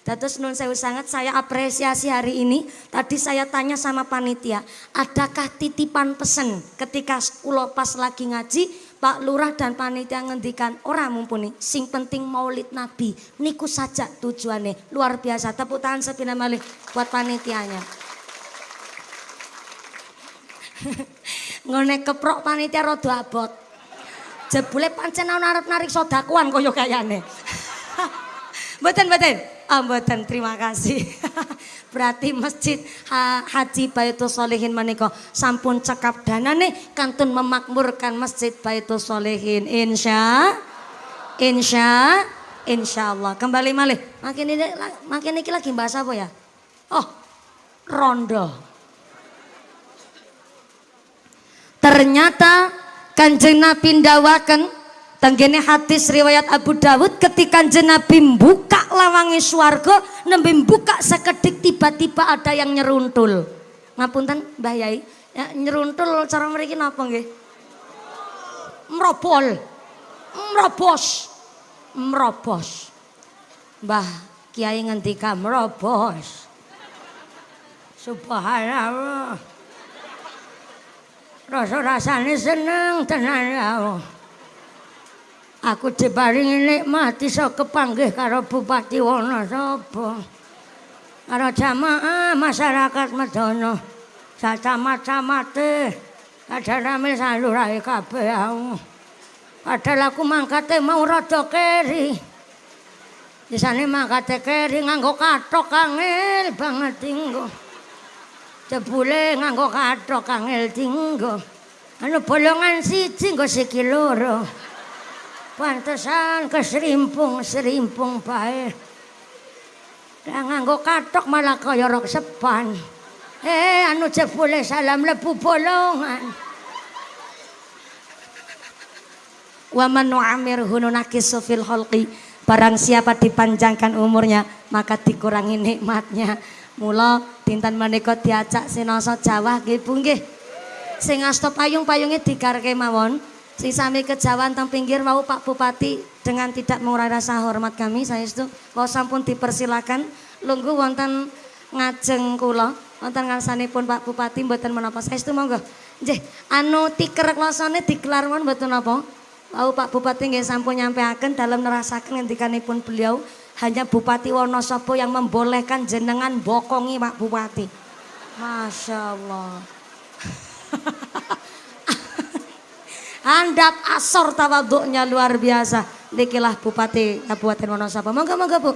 Dados nun sewu sangat saya apresiasi hari ini. Tadi saya tanya sama panitia, adakah titipan pesen ketika kulo pas lagi ngaji, Pak Lurah dan panitia ngendikan orang mumpuni. Sing penting maulid Nabi. Niku saja tujuannya. Luar biasa. Tepuk tangan sepina malih buat panitianya. Ngone keprok panitia rodo abot. Jebule pancen arep narik sodakuan koyo kayane. Mboten mboten. Oh, mboten terima kasih. Berarti masjid Haji Baitul Solehin menika sampun cekap danane kantun memakmurkan masjid Baitul Solehin. Insya Insya Insya Allah. Kembali malih. Makin ini makin ini lagi bahasa apa ya? Oh, rondo. Ternyata kanjeng Nabi ndawaken Tanggene hadis riwayat Abu Dawud ketika Nabi buka lawangi swarga nembe buka sekedik tiba-tiba ada yang nyeruntul. Ngapunten Mbah Yai, ya, nyeruntul cara mriki napa nggih? Merobol. Merobos. Merobos. Mbah Kiai ngendika merobos. Subhanallah. Rasa-rasane seneng tenan ya Allah. Aku diparingi nikmat iso kepanggih karo Bupati Wonosobo. Karo jamaah masyarakat Medono. Sacamat-camate ada rame salurai kabeh aku. Padahal aku mangkate mau rada keri. Disane mangkate keri nganggo kathok kangil banget tinggo. Jebule nganggo kathok kangil tinggo. Anu bolongan siji nggo sikil loro. Pantesan keserimpung-serimpung bae. Lah nganggo katok malah kaya rok sepan. Eh anu jebule salam lebu bolongan. Wa man nu'amirhu nunakisu fil khalqi. Barang siapa dipanjangkan umurnya maka dikurangi nikmatnya. Mula dinten menika diajak sinoso Jawa nggih Bu nggih. Sing asta payung-payunge digarke mawon. Si sami kejawan teng pinggir mau Pak Bupati dengan tidak mengurangi rasa hormat kami saya itu mau sampun dipersilakan lungguh wonten ngajeng kula wonten ngarsanipun Pak Bupati mboten menapa saya itu monggo. Nggih, anu tiker klosone dikelar mon mboten napa. Mau Pak Bupati nggih sampun nyampeaken dalam nerasaken ngendikanipun beliau hanya Bupati Wonosobo yang membolehkan jenengan bokongi Pak Bupati. Masya Allah. Handap asor tawaduknya luar biasa. Nikilah Bupati Kabupaten Wonosobo. Monggo monggo Bu.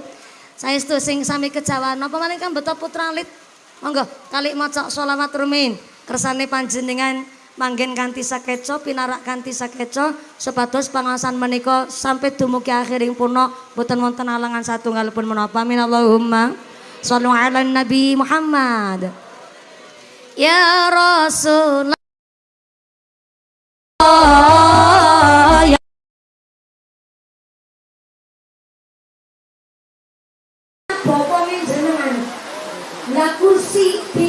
Saya itu sing sami kejawan. Napa maning kan beto putra lit. Monggo kali maca sholawat rumin. Kersane panjenengan manggen kanthi sakeco pinarak kanthi sakeco supados pangasan menika sampai dumugi akhiring puno boten wonten alangan satunggalipun menapa minallahumma shallu ala nabi Muhammad ya Rasulullah Pokoknya jenengan, nah kursi di.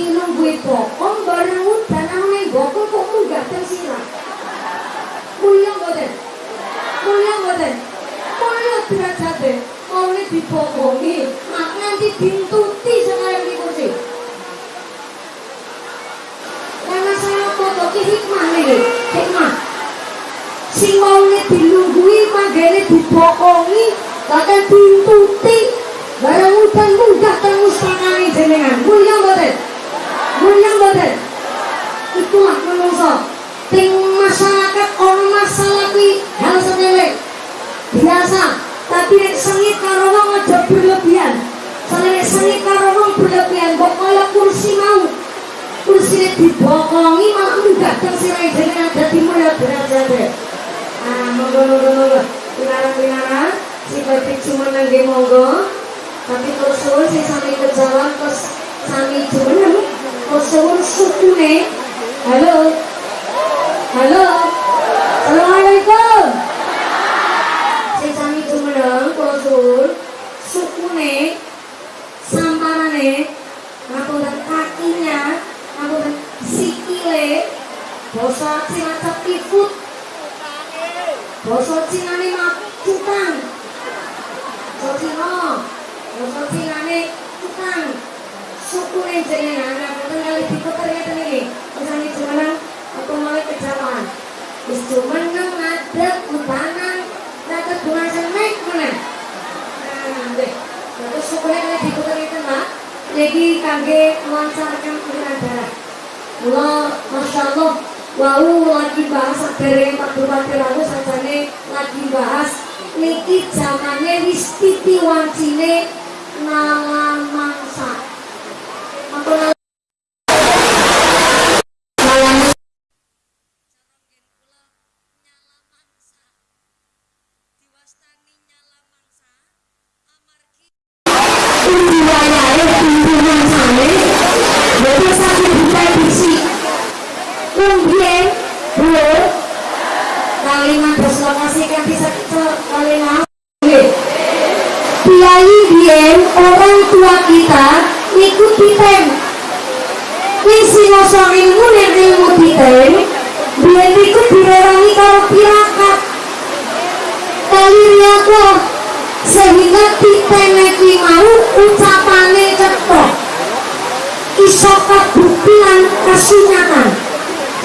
Kasunyatan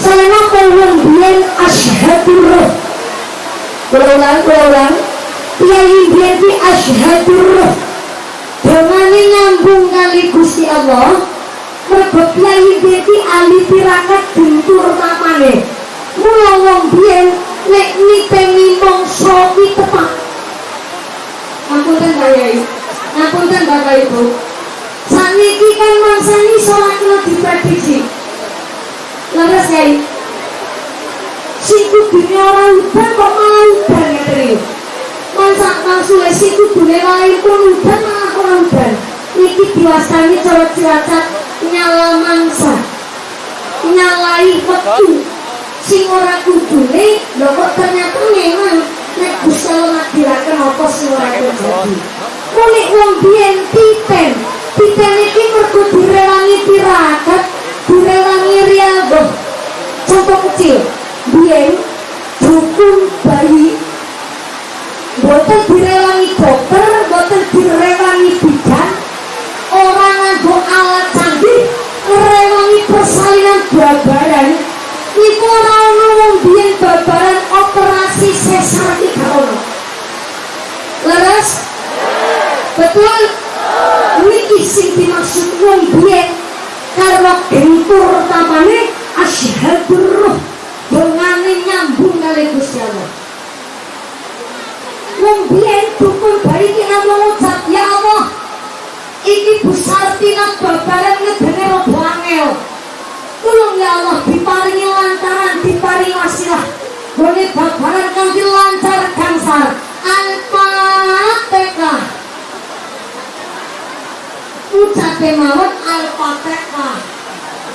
Selama kawang biyen ashadur roh ulang, ulang. Kiai biyen ki ashadur roh Dongane nyambung kali Gusti Allah Mergo kiai biyen ki ahli tirakat guntur mamane Mula wong biyen nek nitengi mongso ki tepak. Ngapunten Pak Yai Ngapunten Bapak Ibu. Saniki kan mangsani sholat lo diprediksi Leres Yai Si kudune ora udan kok udan ya teri Masa maksudnya si kudune lain pun udan malah ora udan Niki diwastani cara cilacap nyala mangsa. Nyalai waktu Sing ora kudune lho kok ternyata memang Nek Gusti Allah ngadilaken apa sing ora terjadi Kulik wong biyen titen Titen iki mergo direwangi tirakat Direwangi contoh kecil. Biar dukun bayi. Boten direwangi dokter boten direwangi bidan. Orang nganggo alat canggih merewangi persalinan babaran. Itu ora ono wong babaran operasi sesar di gak leres? Betul? Ini sing dimaksud wong biyen karena gentur tamane Asyhaduruh ruh dongane nyambung kali Gusti Allah. Wong biyen dukun bariki ya Allah. Iki besar Sartina babaran ngedene rada angel. Tulung ya Allah diparingi lantaran diparingi wasilah. Bone babaran kanthi lancar kansar Al-Fatihah. Ucape mawon Al-Fatihah.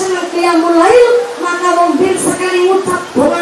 sangat qiyamul lail maka mobil sekali ngucap doa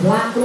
pelaku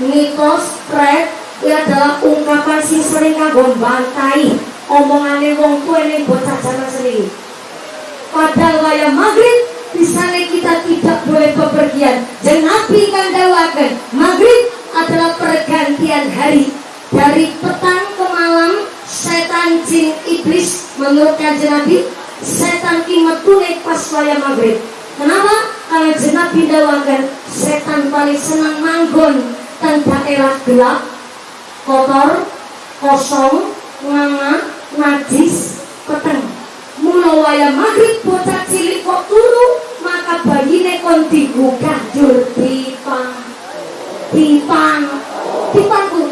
Mitos pret itu adalah ungkapan sing sering kanggo bantai omongane wong tua ini bocah zaman sendiri. Padahal wayah maghrib di sana kita tidak boleh bepergian. Dan Nabi kan dawakan maghrib adalah pergantian hari dari petang ke malam setan jin iblis menurut kanjeng Nabi setan ki metu nek pas wayah maghrib kenapa? karena jenabi dawakan setan paling senang manggon dan daerah gelap kotor kosong nganga najis peteng. Mula wayah maghrib bocah cilik kok turu maka bayine kon digugah jur dipang. Dipang. Dipangku.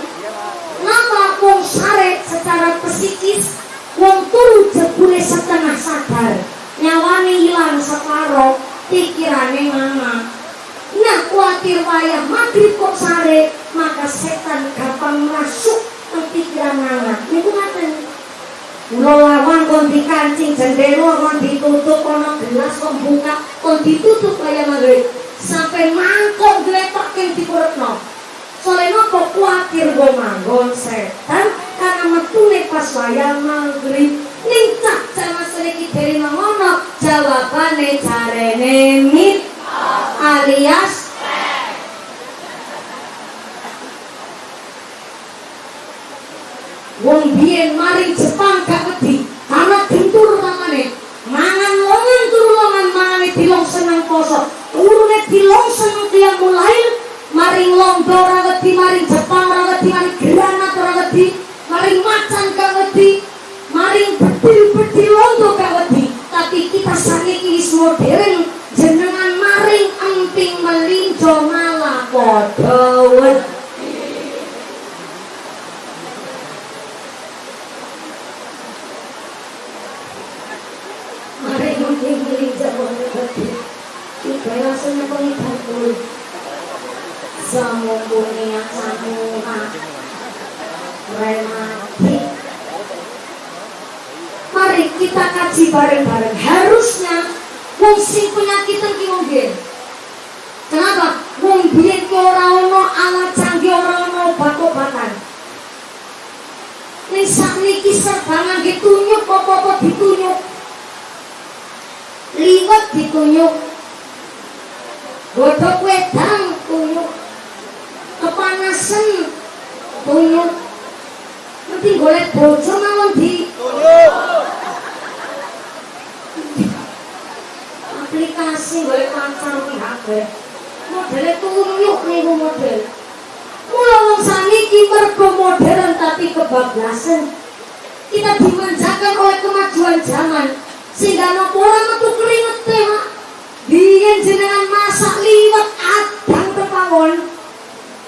Kenapa wong sare secara psikis wong turu jebule setengah sadar. Nyawane hilang separo pikirane nganga nah khawatir wayah maghrib kok sare maka setan gampang masuk ke pikiran nganga niku ngaten Mula lawan kon dikancing jendela kon ditutup ono gelas kon buka kon ditutup kaya maghrib sampai mangkok gletak yang dikurutno soalnya kok khawatir gue manggon setan karena metune pas wayang maghrib nincak sama sedikit dari mangono jawabannya carene mit alias Wong biyen maring Jepang gak wedi karena gentur mangane mangan longan turu longan mangane dilong seneng poso. Turune dilong seneng tiang mulai maring lomba ora wedi maring Jepang ora wedi maring granat ora wedi maring macan gak wedi maring bedil-bedil londo gak wedi. Tapi kita sakiki wis modern. jenengan maring emping melinjo malah padha wedi Mari emping melinjo malah wedi Kita rasanya pengibatul Samumpunia samuha Remati. Mari kita kaji bareng-bareng. Harusnya Wong sing penyakitan ki wong biyen. Kenapa? Wong biyen ki ora ono alat canggih ora ono obat-obatan. Ning sakniki serba ngangge tunyuk apa-apa ditunyuk. Liwet ditunyuk. Godhok wedang tunyuk. Kepanasan tunyuk. Mesti golek bojo mawon di aplikasi golek pacar di Modelnya tunyuk niku model. Mula wong saniki mergo modern tapi kebablasan. Kita dimanjakan oleh kemajuan zaman sehingga nopo ora metu keringet Mak. Biyen jenengan masak liwet adang tepawon.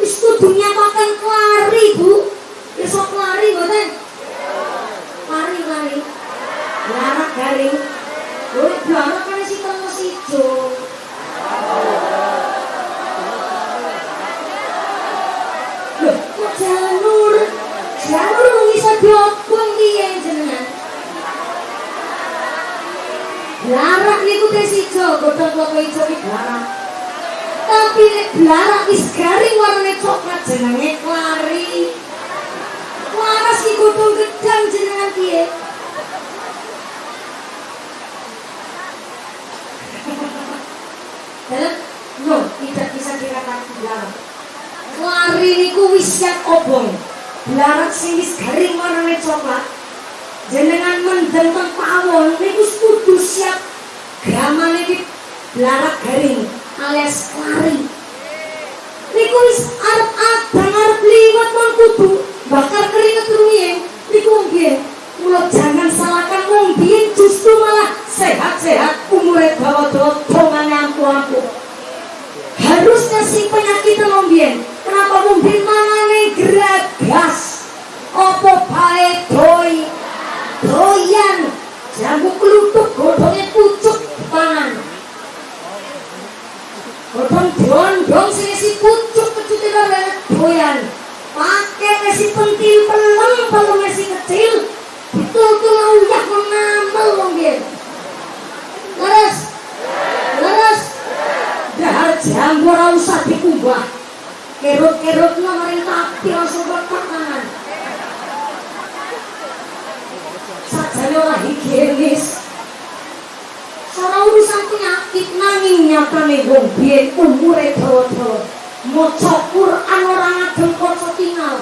Wis kudunya makan kelari, Bu. Iso kelari mboten? Lari lari. Larak garing. Lho, blarak kan si tengah sijo. nyeblok pun dia jenengan Larak niku tes ijo, godhong klapa ijo iki larak. Tapi nek larak wis garing warnane coklat jenenge kari, Waras iki godhong gedang jenengan piye? Dalam no, tidak bisa dikatakan larak. Klari niku wis obong. Larat sing wis garing warnane coklat. Jenengan mendem teng pawon niku kudu siap gramane iki larat garing alias lari. Niku wis arep abang arep liwat mon kudu bakar keringet rumiyin. Niku nggih. Mula jangan salahkan wong justru malah sehat-sehat umure dawa-dawa dongane ampu-ampu. Harusnya si penyakit lombien. Kenapa mungkin mangane geragas? Opo bae doi doyan jambu kelutuk godhongnya pucuk pangan. Godhong dondong sing si pucuk kecute karo doyan. Pakai nasi pentil pelem kalau nasi kecil. Betul-betul uyah mengamel lombien. Leres. Leres. Dahar jambu ora usah dikumbah. Kerut-kerut maring tapi langsung pertangan. Sajane ora higienis. Ora urusan penyakit nanging nyatane wong biyen umure dawa-dawa. Maca Quran ora ngagem kaca tinggal.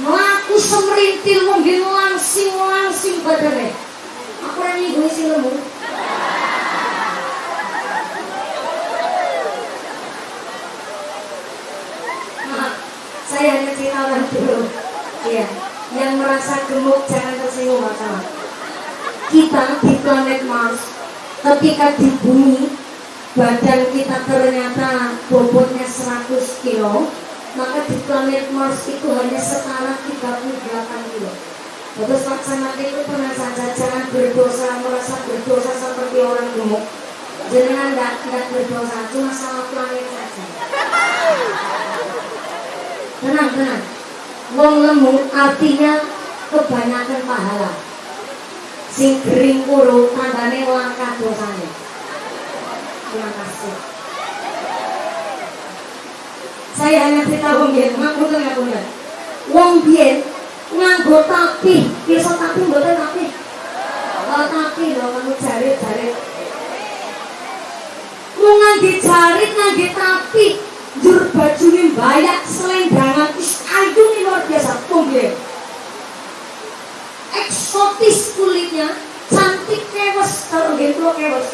Melaku semerintil mungkin langsing-langsing badane. Aku ora nyinggung sing. Maaf, saya cerita orang dulu. Iya, yang merasa gemuk jangan tersinggung masalah. Kita di planet Mars, ketika di bumi, badan kita ternyata bobotnya 100 kilo, maka di planet Mars itu hanya setara 38 kilo. Terus laksanakan itu pernah saja jangan berdosa merasa berdosa seperti orang gemuk. Jangan enggak berdosa, cuma salah planet saja. Tenang, tenang. Wong lemu artinya kebanyakan pahala. Sing kering kuru tandane langkah dosanya. Terima kasih. Saya hanya cerita wong biyen, ngapunten ngapunten. Wong biyen nganggo tapi, bisa tapi mboten tapi. Oh, tapi lho kamu jarit-jarit. Lu ngangge jarit, ngangge tapi, jur bajune bayak selendrangan. Is nih luar biasa. Tumbe eksotis kulitnya. Cantik kewes. Kalau gitu kewes.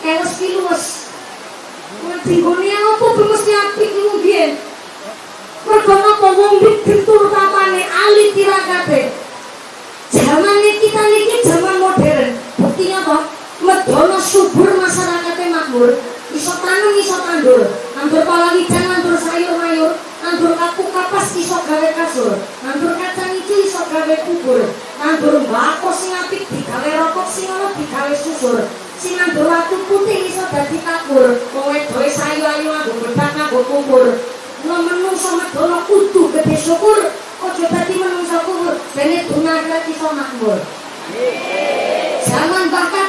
Kewes kiluwes Tinggalnya apa mesti apik iku biyen mergo napa wong dibentur tamane ali tirakate zaman kita niki zaman modern. Buktinya apa? Medono subur masyarakatnya makmur iso tanam iso tandur nandur palawicang nandur sayur mayur. Nandur kapu kapas iso gawe kasur. Nandur kacang hijau iso gawe kubur. Nandur mbako sing apik digawe rokok sing ana digawe susur. Sing nandur watu putih iso dadi kapur wong wedoke sayu ayu nganggo bedak nganggo kubur. Nah menungso medono kudu gede syukur. Ojo dadi menungso kubur Bene dunake iso makmur. Zaman bakal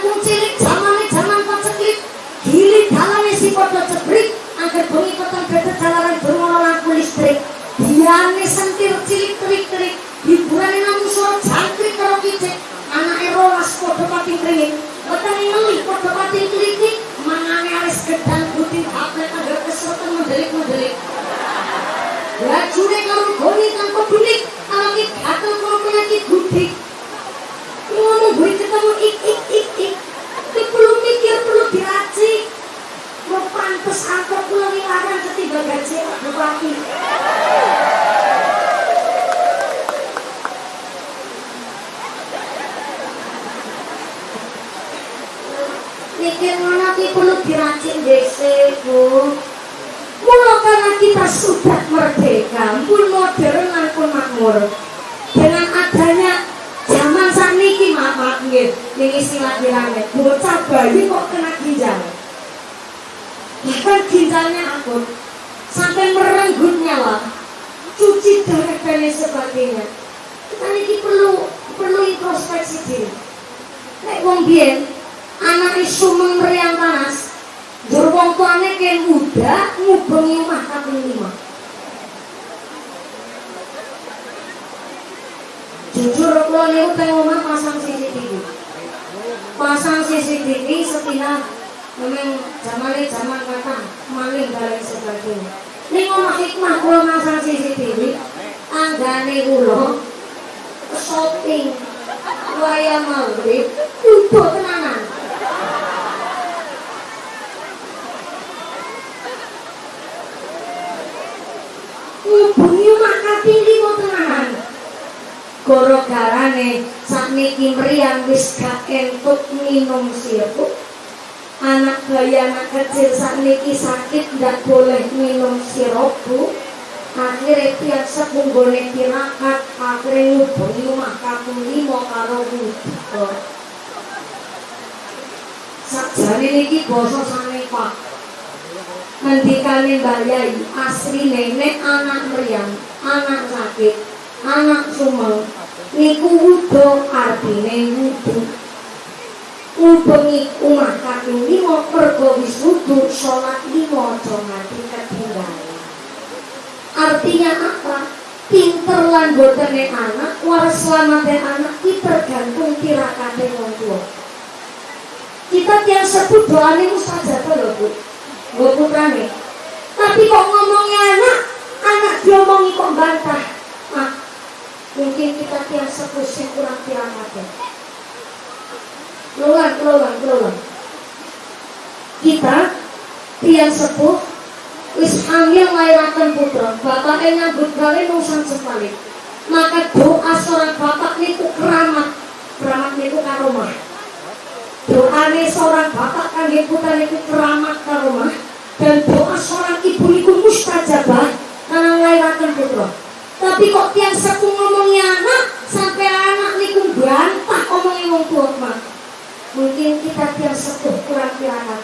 podo cebrik Angger bengi peteng bete jalanan bermono lampu listrik. Diane sentir cilik terik-terik Hiburane namun suara jangkrik karo kicik. Anake rolas podo pati kringin Wetenge ngelih podo pati klitik. Mangane aris gedang putih Haplet angger kesoten mendelik-mendelik. Lajune tirakate keluar keluar keluar. Kita tiang sepuh wis hamil lairakan putra. Bapaknya nyambut gawe nusan sepalik maka doa seorang bapak niku keramat. Keramat niku karomah doane seorang bapak kangge putra niku keramat karomah dan doa seorang ibu niku mustajabah karena lairakan putra tapi kok tiang sepuh ngomongnya anak sampai anak niku bantah omongnya wong tua mah mungkin kita tiang sepuh kurang tirakat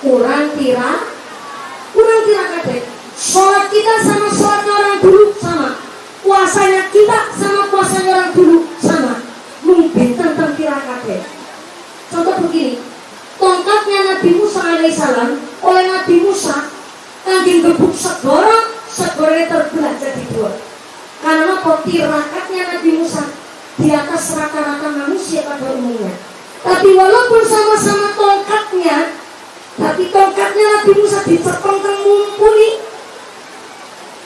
kurang tirakat kurang tirakat sholat kita sama sholatnya orang dulu sama. Puasanya kita sama puasanya orang dulu sama. Mungkin tentang tirakat contoh begini tongkatnya Nabi Musa alaihissalam oleh Nabi Musa kambing gebuk segoro segoro terbelah jadi dua karena apa tirakatnya Nabi Musa di atas rata-rata manusia pada umumnya. Tapi walaupun sama-sama tongkatnya tapi tongkatnya Nabi Musa dicepeng mumpuni.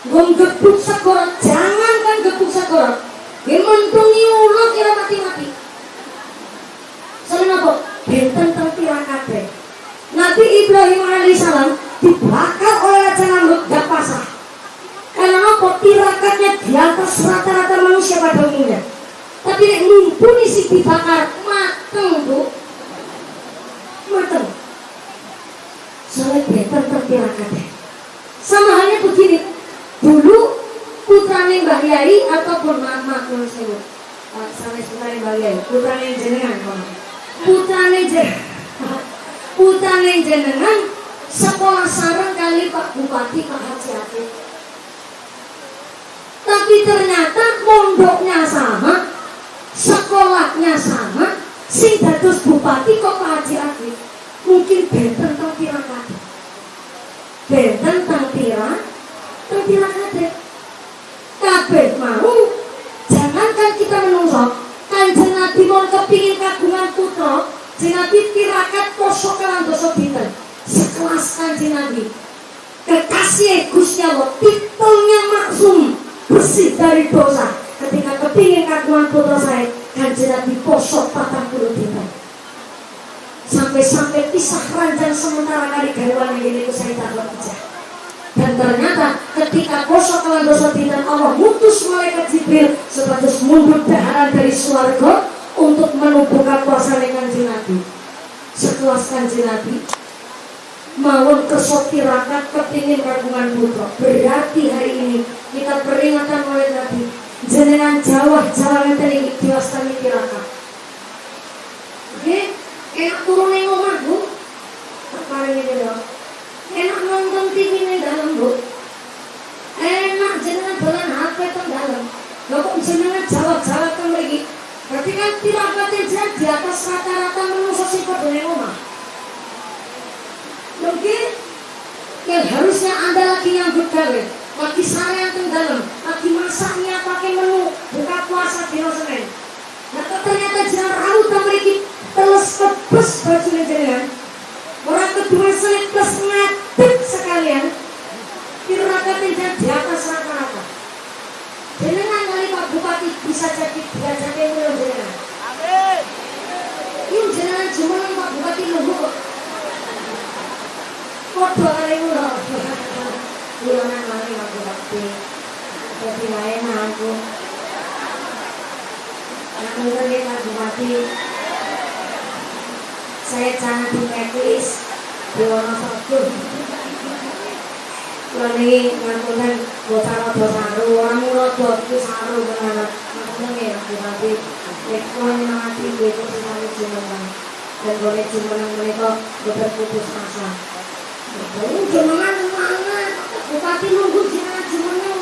Gembuk segoro jangan kan gebuk segoro dia mentungi ulo kira mati-mati. Soalnya apa? Benten tertirakate Nabi Ibrahim alaihissalam dibakar oleh Raja Namrud gak pasah karena apa? tirakatnya di atas rata-rata manusia pada umumnya. Tapi nek mumpuni si dibakar mateng bu. Mateng. Soalnya benten tertirakate sama halnya begini. Dulu putrane Mbak Yai ataupun mama kalau saya sampai putrane Mbak Yai putrane jenengan putrane jenengan putrane jenengan sekolah sarang kali Pak Bupati Pak Haji Atik tapi ternyata mondoknya sama sekolahnya sama sing dados bupati kok Pak Haji Atik mungkin benten tang tirakat benten tang tira tang tirakat kabeh. Mau jangankan kita menungso. Kanjeng Nabi mau kepingin kagungan putra Kanjeng Nabi tirakat poso kelan dosa dinten. Sekelas kanjeng Nabi. Kekasih Gusti Allah titelnya maksum bersih dari dosa ketika kepingin kagungan putra saya kanjeng Nabi poso patang puluh sampai-sampai pisah ranjang sementara kali garwan yang ini saya tak pecah. Dan ternyata ketika kosong kelan dosa dinten Allah mutus malaikat Jibril sebatas mundur daharan dari suarga untuk menumpukan kuasa dengan Nabi. Sekelas kanji Nabi mawon kesotirakat kepingin kagungan putra. Berarti hari ini kita peringatan oleh Nabi. Jenengan Jawa Jawa ngeten iki diwastani tirakat oke? Enak turun yang omah bu? Perkara ini dong enak nonton TV ini dalam bu? Enak jenengan dolan HP teng dalam. Kok jenengan jawab-jawab teng mriki berarti kan tirakatnya jenengan di atas rata-rata manusia padha ning omah. Mungkin yang harusnya anda lagi nyambut gawe lagi sarayan teng dalam lagi masaknya pakai menu buka puasa di Senin nah ternyata jenengan raut teng mriki terus kebes bajunya jenengan orang kedua selip plus ngadep sekalian tirakatnya jenengan di atas rata-rata bisa jadi derajatnya mulai jenengan. Amin. Ini jenengan jumeneng Pak Bupati Luhur kok. Kodho kali. Kula nang mari Pak Bupati. Jadi lain aku. Dia Pak Bupati. Saya jangan di checklist di Wonosobo. Kula niki ngapunten bocah rada saru, ora mula itu saru benar. Ngapunten ya Bupati. Nyemangati nggih kok sami jumeneng. Dan boleh jumeneng menika boten putus asa. Jenengan semangat. Bupati nunggu jenengan jumeneng.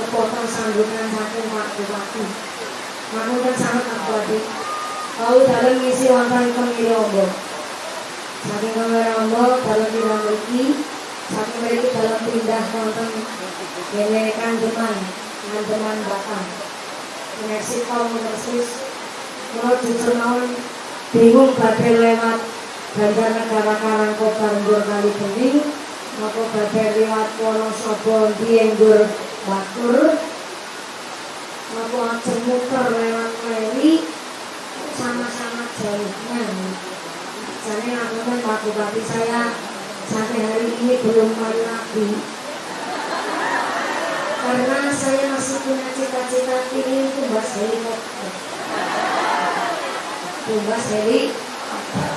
Kepotong sambutan satu waktu waktu. Kamu kan sangat aku adik. Kau dalam misi wonten kemiri ombo. Saking kemiri ombo dalam tidak mriki. Saking mriki dalam pindah wonten Dene kandeman, kandeman batang. Meneksi kaum persis, menurut jujur mawon bingung badai lewat Banjar negara Karangko banjur kali bening, maka badai lewat Wonosobo dienggur batur, maka ajeng muter lewat Meli, sama-sama jauhnya. Jadi aku kan Pak Bupati saya sampai hari ini belum kali lagi. Karena saya masih punya cita-cita ingin tumbas helikopter tumbas helikopter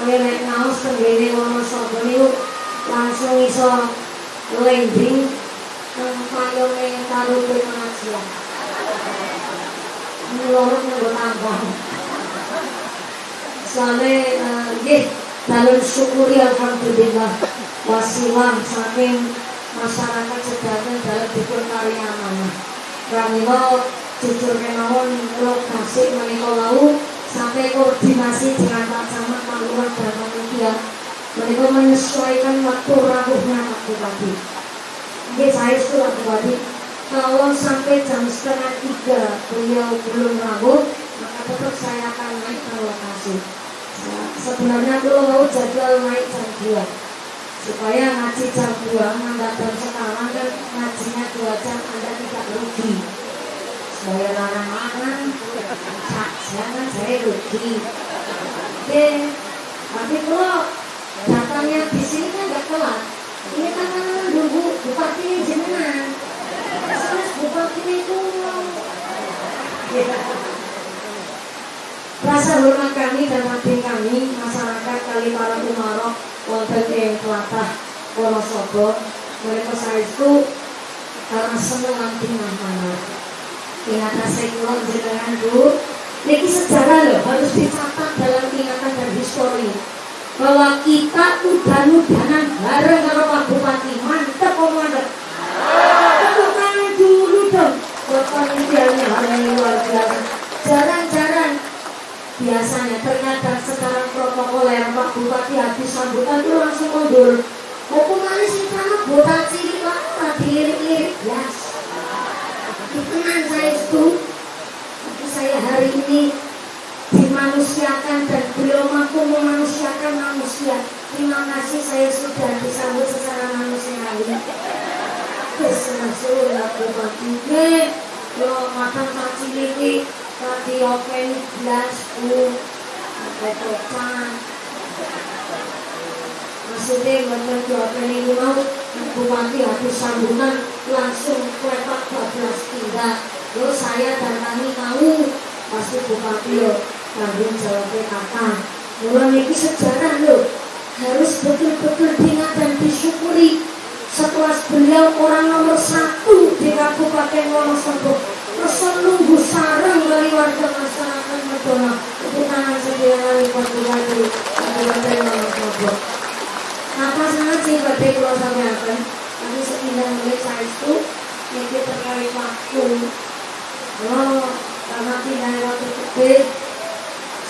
oleh naik naos tenggene Wonosobo niku langsung iso landing payone karo pengajian Soalnya, nggih, dalam syukuri Alhamdulillah wasilah saking masyarakat sedangkan dalam dipun kali amanah. Pramila jujur kemawon lokasi menika lau sampai koordinasi dengan Pak Lurah dan panitia. Mereka menyesuaikan waktu rawuhnya Pak Bupati. Ini saya sudah Bupati. Kalau sampai jam setengah tiga beliau belum rawuh, maka tetap saya akan naik ke lokasi. Sebenarnya kalau mau jadwal naik jam dua supaya ngaji jam 2 nambah jam sekarang kan ngajinya 2 jam anda tidak rugi supaya larang-larang jangan saya rugi oke tapi kalau datangnya di sini kan nggak telat ini kan nunggu bupati jenengan terus bupati itu rasa hormat kami dan hati kami masyarakat kali para umarok wonten ing tlatah Wonosobo mereka saya itu karena senang nanti mana ingatan saya kula jenengan Bu. Ini sejarah loh harus dicatat dalam ingatan dan histori bahwa kita udan-udanan bareng karo Pak Bupati. Mantep kok mantep. Tepuk tangan dulu dong. Buat hal yang luar biasa. Jarang-jarang biasanya ternyata sekarang protokoler Pak Bupati habis sambutan itu langsung mundur. Mau ke mana sih kamu botak cilik lah dilirik-lirik yes. Dikenang saya itu tapi saya hari ini dimanusiakan dan beliau mampu manusia terima kasih saya sudah disambut secara manusiawi Kesenasuh laku bagi. Yo makan caci lili Tadi open belas u Ada topan Maksudnya bener di open ini mau Bupati habis sambungan Langsung klepak 12 tinggal Yo saya dan kami tahu Pasti Bupati yo Tanggung jawabnya kakak Mulai ini sejarah lo Harus betul-betul diingat dan disyukuri. Setelah beliau orang nomor satu di Kabupaten Wonosobo. Rasul nunggu sarang dari warga masyarakat Medona itu tangan sedia dari Kabupaten Kabupaten Wonosobo. Apa sangat sih badai pulau sampai apa? Sepindah mulai saya itu anakku oh karena pindah waktu gede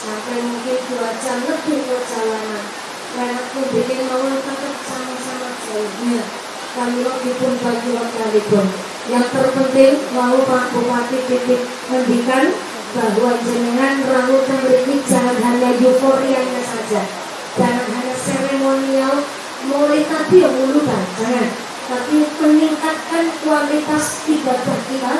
sampai mungkin dua jam lebih perjalanan. Anakku bikin mau tetap sama-sama jauhnya kami pun bagi wakalipun yang terpenting mau Pak Bupati titik mendikan bahwa jenengan rambut memiliki jangan hanya euforianya saja. Jangan hanya seremonial mulai tadi yang mulukan jangan tapi meningkatkan kualitas ibadah kita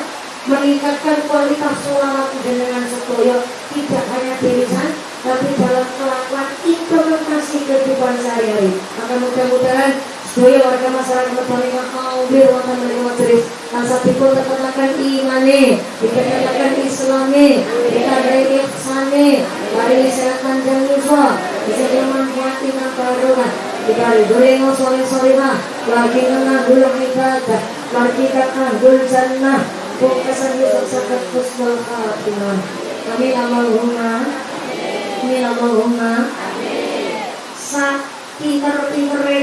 meningkatkan kualitas sholawat dengan sekoyo tidak hanya di lisan tapi dalam kelakuan implementasi kehidupan sehari-hari. Maka mudah-mudahan Sedaya warga masyarakat menerima hadir wonten menika majelis kasatipun tetelaken imane, dikatakan islami, dikatakan ihsane, paringi sehat panjang yusa, bisa dimanfaati barokah. Dikali gorengo sore-sore mah, lagi gula ibadah, lagi gul jannah, kesan yusuf sakat kusnul khatimah. Amin Allahumma, amin Allahumma.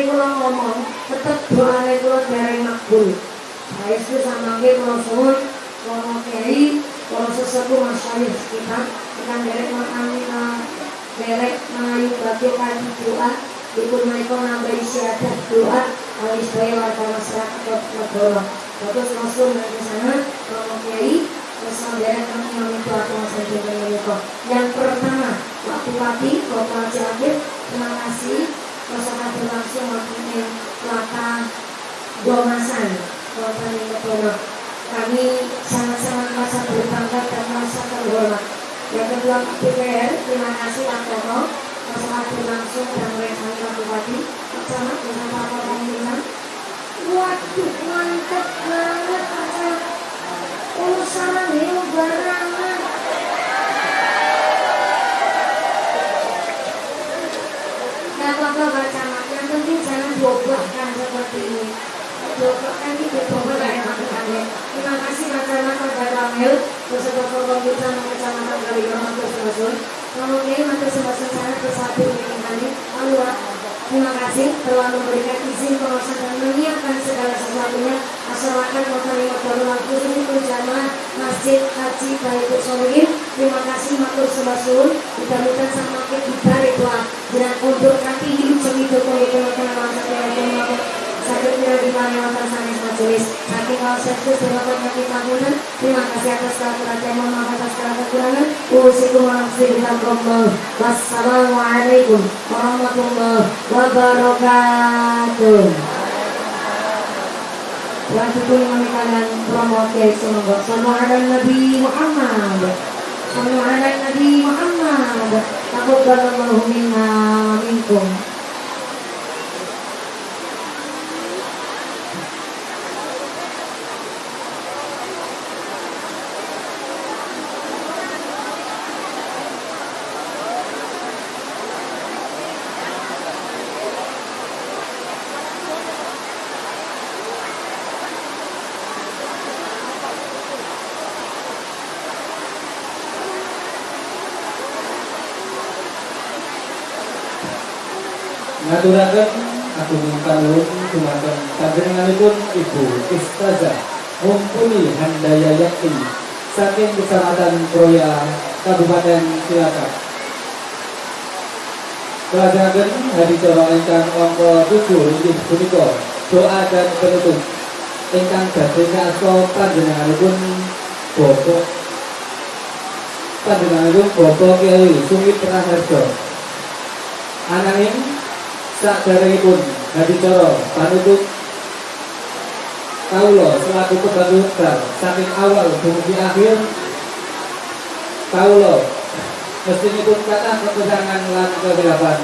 Kula ngomong tetep doane kula dereng makbul saestu samangke kula suwun para kiai para sesepuh masyayikh kita ingkang derek mangani derek mengayu kanthi doa dipun menika nambahi syahadat doa kali sedaya warga masyarakat Negara Bagus langsung dari sana para kiai derek kami itu atau masa yang pertama Pak Bupati Bapak Cianjur terima kasih. Masyarakat berlangsung waktunya laka Gomasan Kabupaten Kepulauan kami sangat-sangat merasa berbangga dan merasa terhormat. Yang kedua DPR terima kasih Antono masyarakat berlangsung dan mereka Bupati bersama dengan Pak Pemimpinan mantap banget acara urusan ini barangan mak, yang penting jangan diobahkan seperti ini Diobahkan ini gak enak ya Terima kasih Saudara Beserta Korban Kita Kecamatan Kaligram Matur Sebasun sangat bersatu dengan kami Terima kasih telah memberikan izin pengawasan dan menyiapkan segala sesuatunya menerima darurat khusus berjamaah Masjid Haji Baitul Solihin. Terima kasih matur sebasun. Mudah-mudahan sama kita doa dengan undur kaki hidup semitu komitmen masa yang tidak di mana sanes majelis. Tahunan terima kasih atas perhatian atas kekurangan. Warahmatullahi wassalamualaikum warahmatullahi wabarakatuh. Dipun kalian promosi semoga ada Nabi Muhammad. Nabi Muhammad. Minna minkum ngaturaken aku minta nuwun dumateng panjenenganipun Ibu Ustazah Mumpuni Yakti saking Kecamatan Proya Kabupaten Cilacap. Kelajengaken hari cara ingkang angka 7 inggih punika doa dan penutup ingkang badhe ngaso panjenenganipun Bapak panjenenganipun Bapak Kiai Sumit Raharjo. Ananging pun hadi coro panutup kaulo selaku pembantu besar saking awal dumugi akhir. Kaulo pun kata kekurangan lan kegelapan.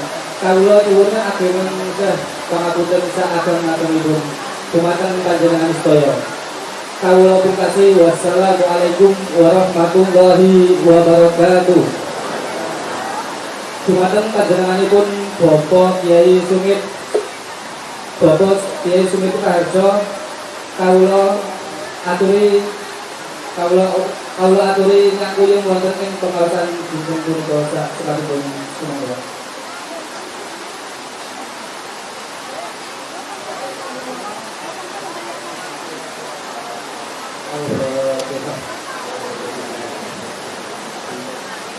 Kaulo iwuna akhir menyesah pangapunten saagam ngaturipun dumateng panjenengan sedaya. Kaulo kasih wassalamualaikum warahmatullahi wabarakatuh. Dumateng panjenenganipun Bapak Kiai Sumit. Bapak Kiai Sumit Raharjo kawula aturi kawula kawula aturi ngakuyung wonten ing pengawasan Gunung Purba sak sekabehipun sumangga.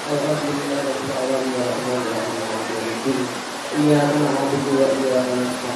Alhamdulillah Rabbil Alamin Wa Rahman Wa Rahim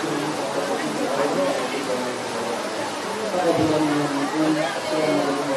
啊。